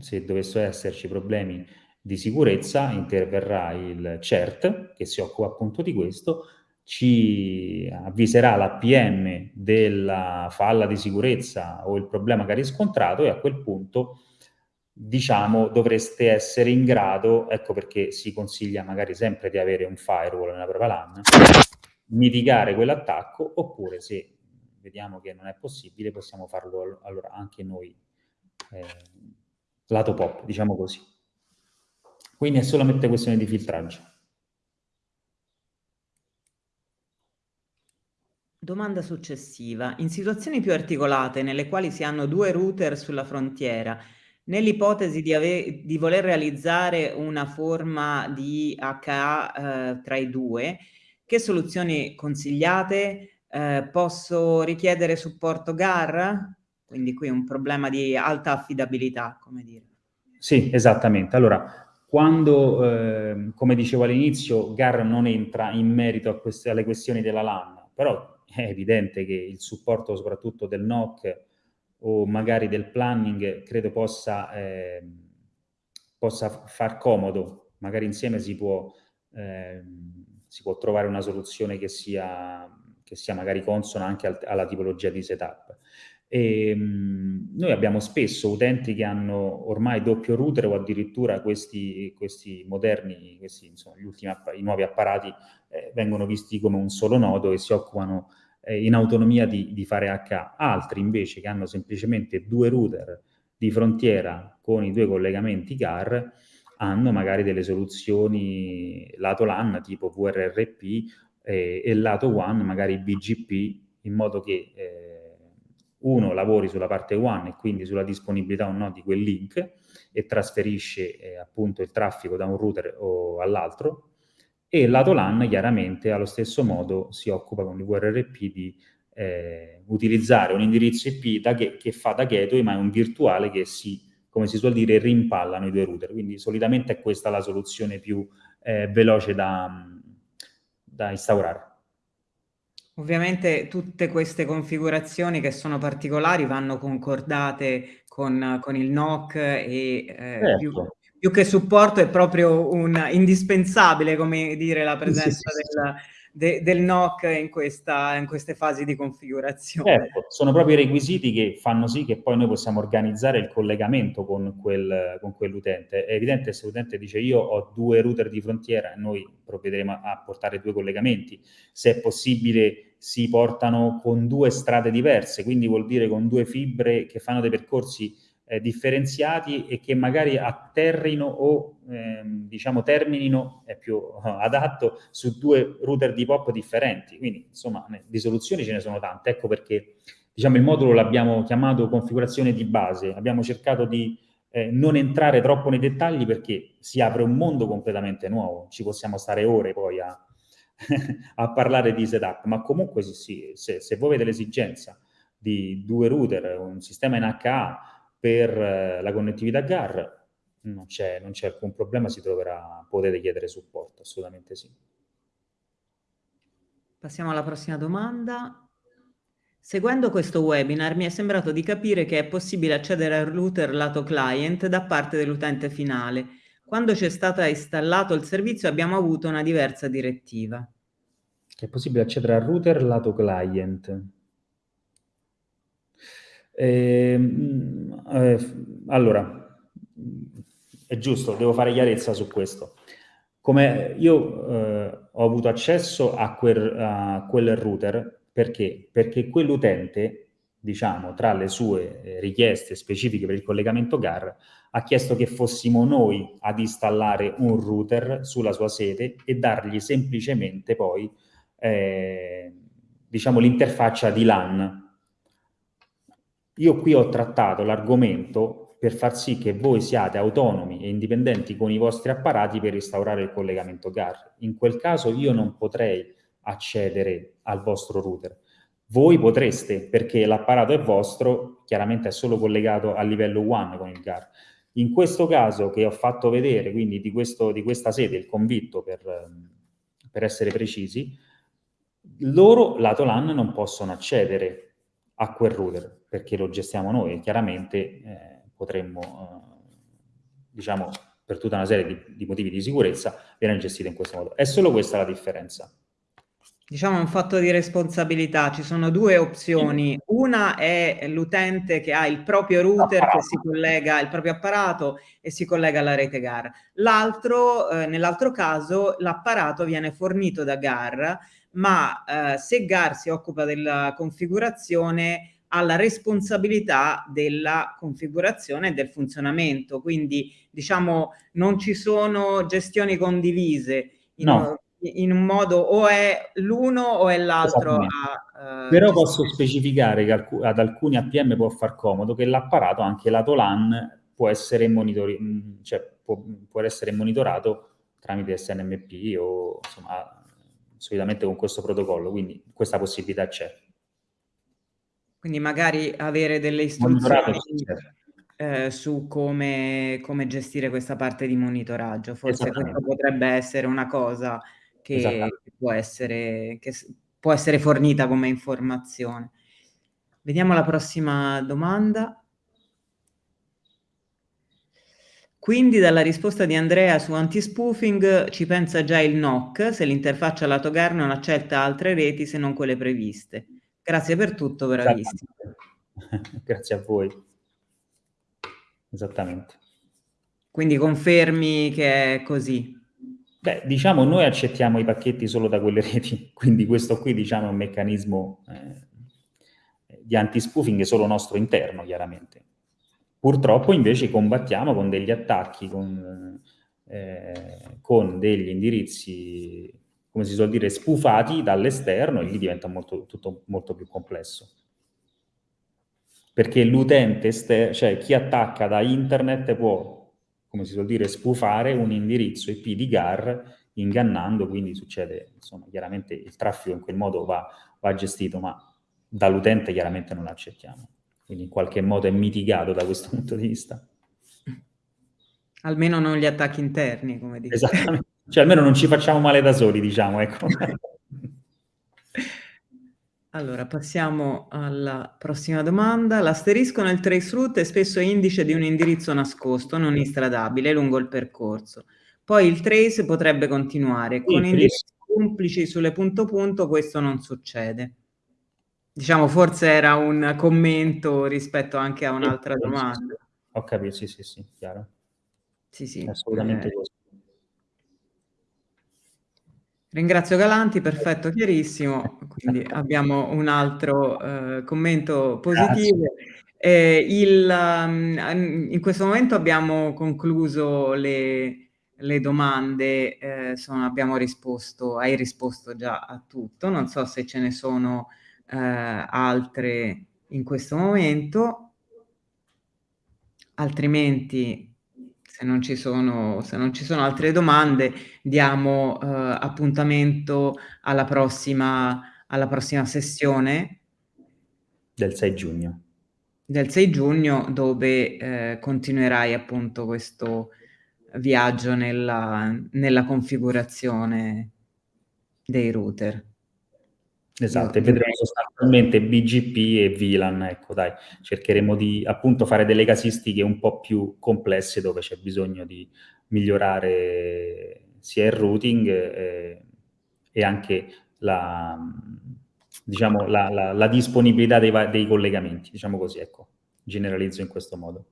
se dovessero esserci problemi di sicurezza, interverrà il CERT, che si occupa appunto di questo, ci avviserà l'APM della falla di sicurezza o il problema che ha riscontrato e a quel punto diciamo dovreste essere in grado, ecco perché si consiglia magari sempre di avere un firewall nella propria LAN, mitigare quell'attacco oppure se vediamo che non è possibile possiamo farlo allora anche noi eh, lato pop, diciamo così. Quindi è solamente questione di filtraggio.
Domanda successiva. In situazioni più articolate, nelle quali si hanno due router sulla frontiera, nell'ipotesi di, di, voler realizzare una forma di HA eh, tra i due, che soluzioni consigliate? Eh, posso richiedere supporto GAR? Quindi qui un problema di alta affidabilità, come dire.
Sì, esattamente. Allora, quando, eh, come dicevo all'inizio, GAR non entra in merito queste, alle questioni della LAN, però è evidente che il supporto soprattutto del NOC o magari del planning credo possa, eh, possa far comodo, magari insieme si può, eh, si può trovare una soluzione che sia, che sia magari consona anche al, alla tipologia di setup. E, mh, noi abbiamo spesso utenti che hanno ormai doppio router o addirittura questi, questi moderni, questi, insomma, ultimi i nuovi apparati eh, vengono visti come un solo nodo e si occupano eh, in autonomia di, di, fare HA. Altri invece che hanno semplicemente due router di frontiera con i due collegamenti GAR hanno magari delle soluzioni lato LAN tipo VRRP eh, e lato WAN magari BGP in modo che eh, uno lavori sulla parte WAN e quindi sulla disponibilità o no di quel link e trasferisce eh, appunto il traffico da un router all'altro e lato LAN chiaramente allo stesso modo si occupa con il VRRP di eh, utilizzare un indirizzo IP da che, che, fa da gateway ma è un virtuale che si, come si suol dire, rimpallano i due router, quindi solitamente è questa la soluzione più eh, veloce da, da instaurare.
Ovviamente tutte queste configurazioni che sono particolari vanno concordate con, con il NOC e eh, certo. più, più che supporto è proprio un indispensabile, come dire, la presenza sì, sì, sì, del, de, del NOC in, questa, in, queste fasi di configurazione.
Ecco, sono proprio i requisiti che fanno sì che poi noi possiamo organizzare il collegamento con, quel, con quell'utente. È evidente se l'utente dice io ho due router di frontiera, noi provvederemo a portare due collegamenti. Se è possibile si portano con due strade diverse, quindi vuol dire con due fibre che fanno dei percorsi eh, differenziati e che magari atterrino o ehm, diciamo terminino, è più adatto, su due router di POP differenti. Quindi insomma di soluzioni ce ne sono tante, ecco perché diciamo il modulo l'abbiamo chiamato configurazione di base, abbiamo cercato di eh, non entrare troppo nei dettagli perché si apre un mondo completamente nuovo, ci possiamo stare ore poi a, a parlare di setup, ma comunque sì, se, se voi avete l'esigenza di due router, un sistema in HA, per eh, la connettività GAR non c'è, alcun problema, si troverà, potete chiedere supporto, assolutamente sì.
Passiamo alla prossima domanda. Seguendo questo webinar mi è sembrato di capire che è possibile accedere al router lato client da parte dell'utente finale. Quando c'è stato installato il servizio abbiamo avuto una diversa direttiva.
È possibile accedere al router lato client. Eh, eh, allora, è giusto, devo fare chiarezza su questo. Come io eh, ho avuto accesso a quel, a quel router perché? Perché quell'utente, diciamo, tra le sue eh, richieste specifiche per il collegamento GAR, ha chiesto che fossimo noi ad installare un router sulla sua sede e dargli semplicemente poi, eh, diciamo, l'interfaccia di LAN io qui ho trattato l'argomento per far sì che voi siate autonomi e indipendenti con i vostri apparati per instaurare il collegamento GAR. In quel caso io non potrei accedere al vostro router. Voi potreste, perché l'apparato è vostro chiaramente è solo collegato a livello one con il GAR. In questo caso che ho fatto vedere, quindi di, questo, di questa sede, il convitto per, per essere precisi, loro lato LAN non possono accedere a quel router perché lo gestiamo noi e chiaramente eh, potremmo, eh, diciamo, per tutta una serie di, di motivi di sicurezza, viene gestito in questo modo. È solo questa la differenza.
Diciamo un fatto di responsabilità, ci sono due opzioni. Una è l'utente che ha il proprio router che si collega, il proprio apparato e si collega alla rete GAR. L'altro, eh, nell'altro caso, l'apparato viene fornito da GAR, ma eh, se GAR si occupa della configurazione ha la responsabilità della configurazione e del funzionamento. Quindi, diciamo, non ci sono gestioni condivise. In
no
in un modo o è l'uno o è l'altro.
Uh, Però posso specificare che alc ad alcuni APM può far comodo che l'apparato, anche lato LAN, può essere, mm, cioè, può, può essere monitorato tramite SNMP o insomma solitamente con questo protocollo, quindi questa possibilità c'è.
Quindi magari avere delle istruzioni eh, su come, come, gestire questa parte di monitoraggio, forse questo potrebbe essere una cosa che può essere, che può essere fornita come informazione. Vediamo la prossima domanda. Quindi dalla risposta di Andrea su anti-spoofing ci pensa già il NOC se l'interfaccia lato GAR non accetta altre reti se non quelle previste. Grazie per tutto, bravissimo.
Grazie a voi. Esattamente.
Quindi confermi che è così?
Beh, diciamo, noi accettiamo i pacchetti solo da quelle reti, quindi questo qui, diciamo, è un meccanismo eh, di anti-spoofing solo nostro interno, chiaramente. Purtroppo, invece, combattiamo con degli attacchi, con, eh, con degli indirizzi, come si suol dire, spufati dall'esterno e lì diventa molto, tutto molto più complesso. Perché l'utente, cioè chi attacca da internet può come si suol dire, spufare un indirizzo IP di GAR ingannando, quindi succede, insomma, chiaramente il traffico in quel modo va, va gestito, ma dall'utente chiaramente non l'accettiamo. Quindi in qualche modo è mitigato da questo punto di vista.
Almeno non gli attacchi interni, come dici.
Esattamente. Cioè almeno non ci facciamo male da soli, diciamo, ecco.
Allora, passiamo alla prossima domanda. L'asterisco nel traceroute è spesso indice di un indirizzo nascosto, non istradabile, lungo il percorso. Poi il trace potrebbe continuare. Con indirizzi complici sulle punto punto questo non succede. Diciamo, forse era un commento rispetto anche a un'altra domanda.
Ho capito, sì, sì, sì, chiaro.
Sì, sì.
Assolutamente eh, così.
Ringrazio Galanti, perfetto, chiarissimo. Quindi abbiamo un altro uh, commento positivo. Eh, il, um, in questo momento abbiamo concluso le, le domande, eh, sono, abbiamo risposto, hai risposto già a tutto, non so se ce ne sono eh, altre in questo momento, altrimenti se non ci sono, se non ci sono altre domande, diamo eh, appuntamento alla prossima, alla prossima sessione.
Del 6 giugno.
Del 6 giugno, dove eh, continuerai appunto questo viaggio nella, nella configurazione dei router.
Esatto, e vedremo sostanzialmente BGP e VLAN, ecco dai, cercheremo di appunto fare delle casistiche un po' più complesse dove c'è bisogno di migliorare sia il routing eh, e anche la, diciamo, la, la, la disponibilità dei, dei collegamenti, diciamo così, ecco, generalizzo in questo modo.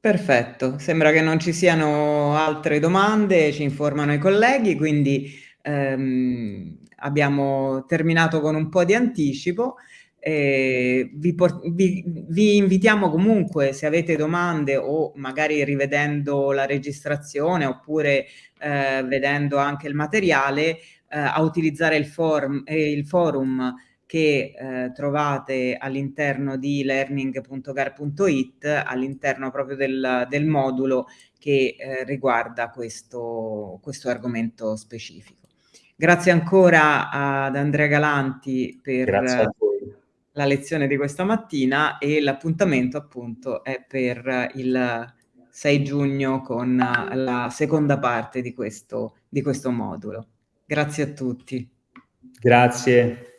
Perfetto, sembra che non ci siano altre domande, ci informano i colleghi, quindi ehm, abbiamo terminato con un po' di anticipo. Eh, vi, vi, vi, invitiamo comunque se avete domande o magari rivedendo la registrazione oppure eh, vedendo anche il materiale eh, a utilizzare il, forum, eh, il forum che eh, trovate all'interno di learning.gar.it all'interno proprio del, del, modulo che eh, riguarda questo, questo argomento specifico. Grazie ancora ad Andrea Galanti per, la lezione di questa mattina e l'appuntamento appunto è per il 6 giugno con la seconda parte di questo, di questo modulo. Grazie a tutti.
Grazie.